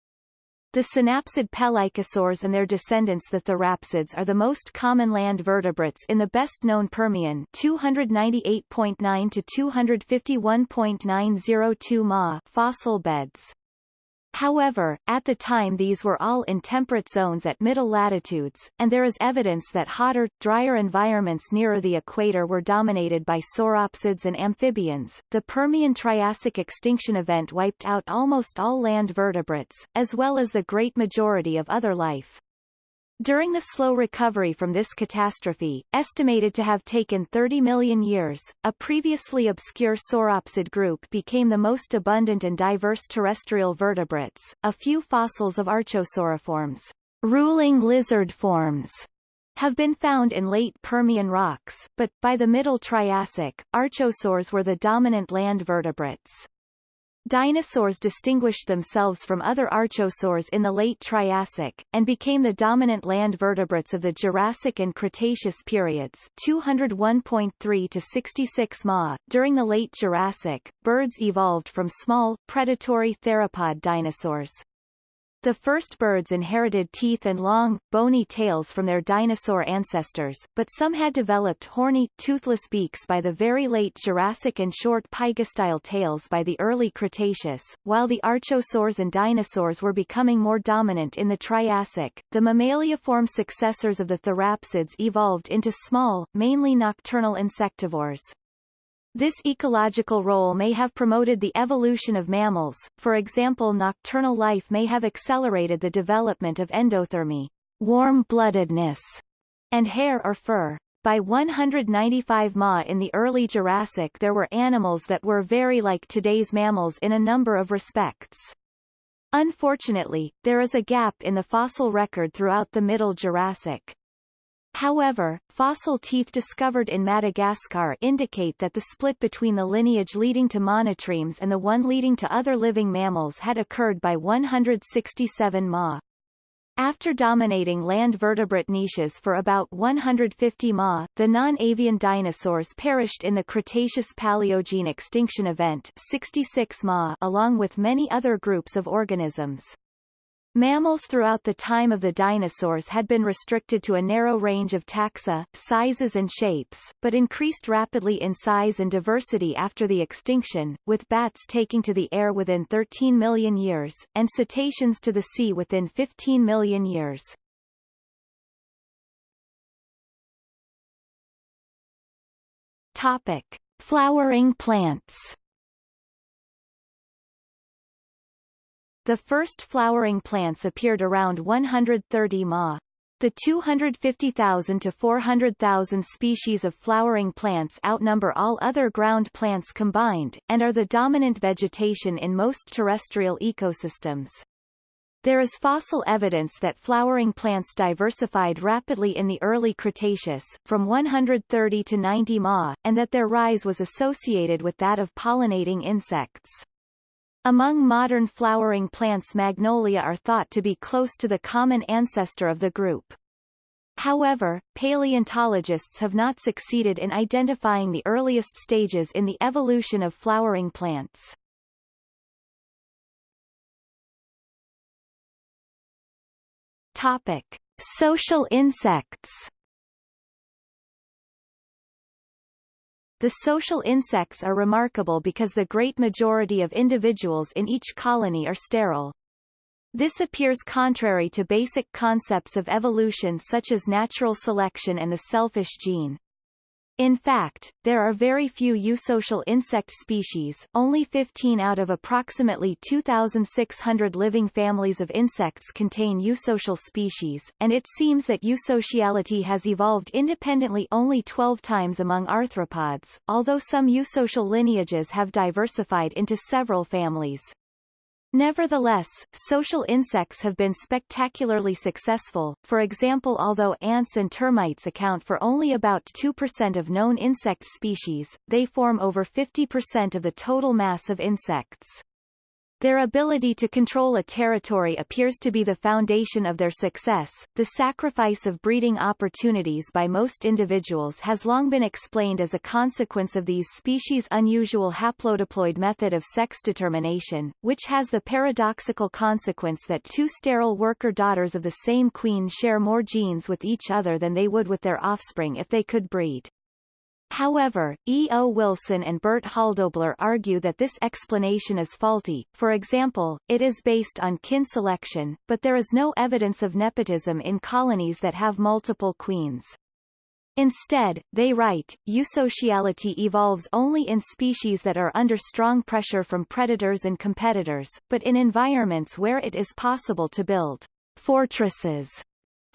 The synapsid pelycosaurs and their descendants the therapsids are the most common land vertebrates in the best-known Permian 298.9 to 251.902 ma fossil beds. However, at the time these were all in temperate zones at middle latitudes, and there is evidence that hotter, drier environments nearer the equator were dominated by sauropsids and amphibians. The Permian-Triassic extinction event wiped out almost all land vertebrates, as well as the great majority of other life. During the slow recovery from this catastrophe, estimated to have taken 30 million years, a previously obscure sauropsid group became the most abundant and diverse terrestrial vertebrates. A few fossils of archosauriforms, ruling lizard forms, have been found in late Permian rocks, but, by the Middle Triassic, archosaurs were the dominant land vertebrates. Dinosaurs distinguished themselves from other archosaurs in the late Triassic, and became the dominant land vertebrates of the Jurassic and Cretaceous periods 201.3 to 66 ma. During the late Jurassic, birds evolved from small, predatory theropod dinosaurs. The first birds inherited teeth and long, bony tails from their dinosaur ancestors, but some had developed horny, toothless beaks by the very late Jurassic and short pygostyle tails by the early Cretaceous. While the archosaurs and dinosaurs were becoming more dominant in the Triassic, the mammaliaform successors of the therapsids evolved into small, mainly nocturnal insectivores. This ecological role may have promoted the evolution of mammals, for example nocturnal life may have accelerated the development of endothermy warm-bloodedness, and hair or fur. By 195 Ma in the early Jurassic there were animals that were very like today's mammals in a number of respects. Unfortunately, there is a gap in the fossil record throughout the Middle Jurassic. However, fossil teeth discovered in Madagascar indicate that the split between the lineage leading to monotremes and the one leading to other living mammals had occurred by 167 ma. After dominating land vertebrate niches for about 150 ma, the non-avian dinosaurs perished in the Cretaceous-Paleogene extinction event 66 ma along with many other groups of organisms. Mammals throughout the time of the dinosaurs had been restricted to a narrow range of taxa, sizes and shapes, but increased rapidly in size and diversity after the extinction, with bats taking to the air within 13 million years, and cetaceans to the sea within 15 million years. Topic. Flowering plants The first flowering plants appeared around 130 Ma. The 250,000 to 400,000 species of flowering plants outnumber all other ground plants combined, and are the dominant vegetation in most terrestrial ecosystems. There is fossil evidence that flowering plants diversified rapidly in the early Cretaceous, from 130 to 90 ma, and that their rise was associated with that of pollinating insects. Among modern flowering plants magnolia are thought to be close to the common ancestor of the group. However, paleontologists have not succeeded in identifying the earliest stages in the evolution of flowering plants. Topic: Social insects. The social insects are remarkable because the great majority of individuals in each colony are sterile. This appears contrary to basic concepts of evolution such as natural selection and the selfish gene. In fact, there are very few eusocial insect species, only 15 out of approximately 2,600 living families of insects contain eusocial species, and it seems that eusociality has evolved independently only 12 times among arthropods, although some eusocial lineages have diversified into several families. Nevertheless, social insects have been spectacularly successful, for example although ants and termites account for only about 2% of known insect species, they form over 50% of the total mass of insects. Their ability to control a territory appears to be the foundation of their success. The sacrifice of breeding opportunities by most individuals has long been explained as a consequence of these species' unusual haplodiploid method of sex determination, which has the paradoxical consequence that two sterile worker daughters of the same queen share more genes with each other than they would with their offspring if they could breed. However, E. O. Wilson and Bert Hölldobler argue that this explanation is faulty, for example, it is based on kin selection, but there is no evidence of nepotism in colonies that have multiple queens. Instead, they write, eusociality evolves only in species that are under strong pressure from predators and competitors, but in environments where it is possible to build fortresses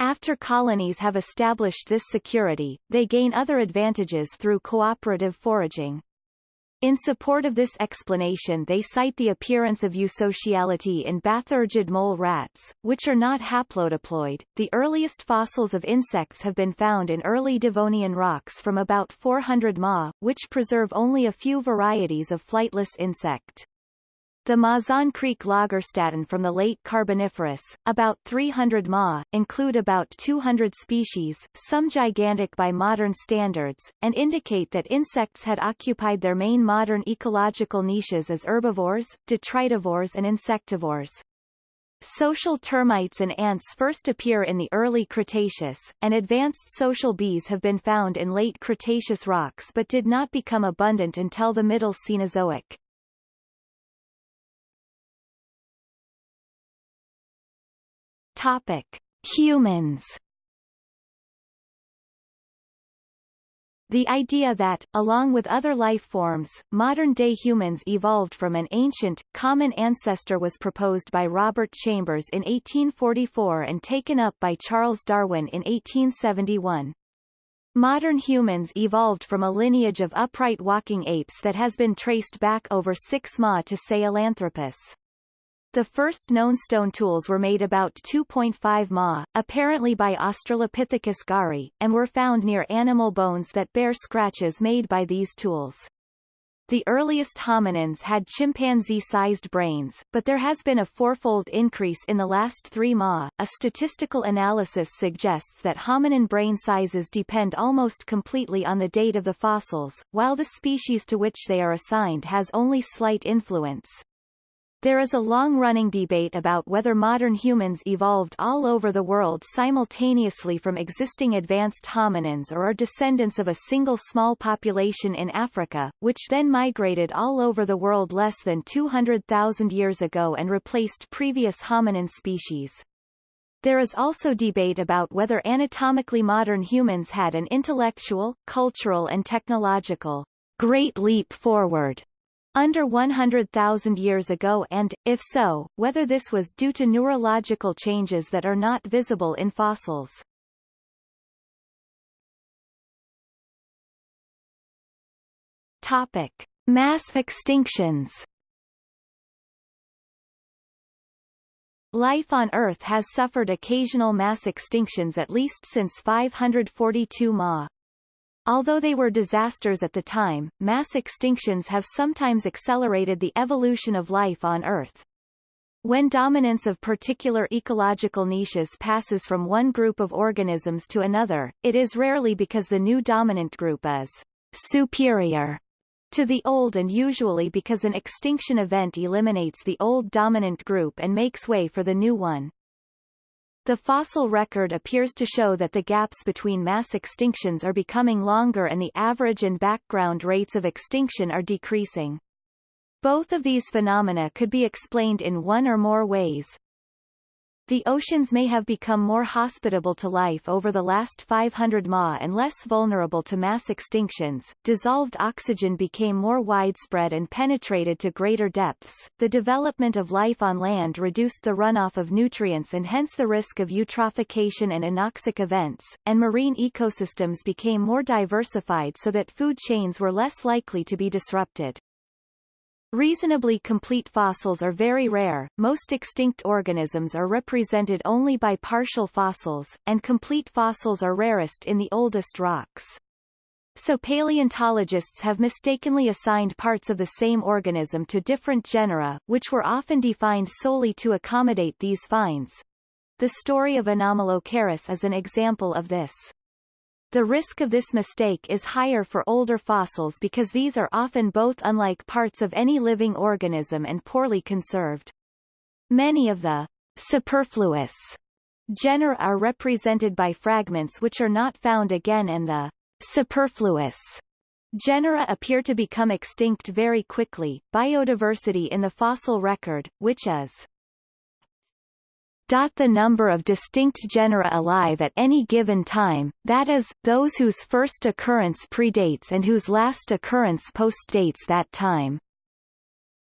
after colonies have established this security, they gain other advantages through cooperative foraging. In support of this explanation they cite the appearance of eusociality in bathyergid mole rats, which are not haplodiploid. The earliest fossils of insects have been found in early Devonian rocks from about 400 ma, which preserve only a few varieties of flightless insect. The Mazon Creek lagerstätten from the late Carboniferous, about 300 ma, include about 200 species, some gigantic by modern standards, and indicate that insects had occupied their main modern ecological niches as herbivores, detritivores and insectivores. Social termites and ants first appear in the early Cretaceous, and advanced social bees have been found in late Cretaceous rocks but did not become abundant until the Middle Cenozoic. Topic: Humans. The idea that, along with other life forms, modern-day humans evolved from an ancient, common ancestor was proposed by Robert Chambers in 1844 and taken up by Charles Darwin in 1871. Modern humans evolved from a lineage of upright walking apes that has been traced back over 6 ma to Sahelanthropus. The first known stone tools were made about 2.5 ma, apparently by Australopithecus garhi, and were found near animal bones that bear scratches made by these tools. The earliest hominins had chimpanzee-sized brains, but there has been a fourfold increase in the last three ma. A statistical analysis suggests that hominin brain sizes depend almost completely on the date of the fossils, while the species to which they are assigned has only slight influence. There is a long-running debate about whether modern humans evolved all over the world simultaneously from existing advanced hominins or are descendants of a single small population in Africa, which then migrated all over the world less than 200,000 years ago and replaced previous hominin species. There is also debate about whether anatomically modern humans had an intellectual, cultural and technological great leap forward under 100,000 years ago and, if so, whether this was due to neurological changes that are not visible in fossils. Topic. Mass extinctions Life on Earth has suffered occasional mass extinctions at least since 542 Ma. Although they were disasters at the time, mass extinctions have sometimes accelerated the evolution of life on Earth. When dominance of particular ecological niches passes from one group of organisms to another, it is rarely because the new dominant group is superior to the old and usually because an extinction event eliminates the old dominant group and makes way for the new one. The fossil record appears to show that the gaps between mass extinctions are becoming longer and the average and background rates of extinction are decreasing. Both of these phenomena could be explained in one or more ways. The oceans may have become more hospitable to life over the last 500 ma and less vulnerable to mass extinctions. Dissolved oxygen became more widespread and penetrated to greater depths. The development of life on land reduced the runoff of nutrients and hence the risk of eutrophication and anoxic events, and marine ecosystems became more diversified so that food chains were less likely to be disrupted. Reasonably complete fossils are very rare, most extinct organisms are represented only by partial fossils, and complete fossils are rarest in the oldest rocks. So paleontologists have mistakenly assigned parts of the same organism to different genera, which were often defined solely to accommodate these finds. The story of Anomalocaris is an example of this. The risk of this mistake is higher for older fossils because these are often both unlike parts of any living organism and poorly conserved. Many of the superfluous genera are represented by fragments which are not found again and the superfluous genera appear to become extinct very quickly. Biodiversity in the fossil record, which is the number of distinct genera alive at any given time, that is, those whose first occurrence predates and whose last occurrence postdates that time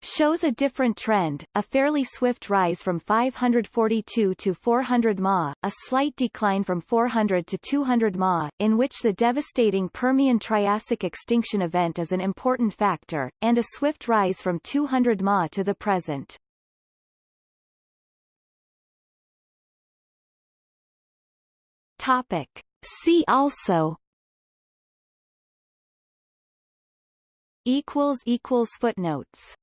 shows a different trend, a fairly swift rise from 542 to 400 ma, a slight decline from 400 to 200 ma, in which the devastating Permian-Triassic extinction event is an important factor, and a swift rise from 200 ma to the present. Topic. See also equals equals footnotes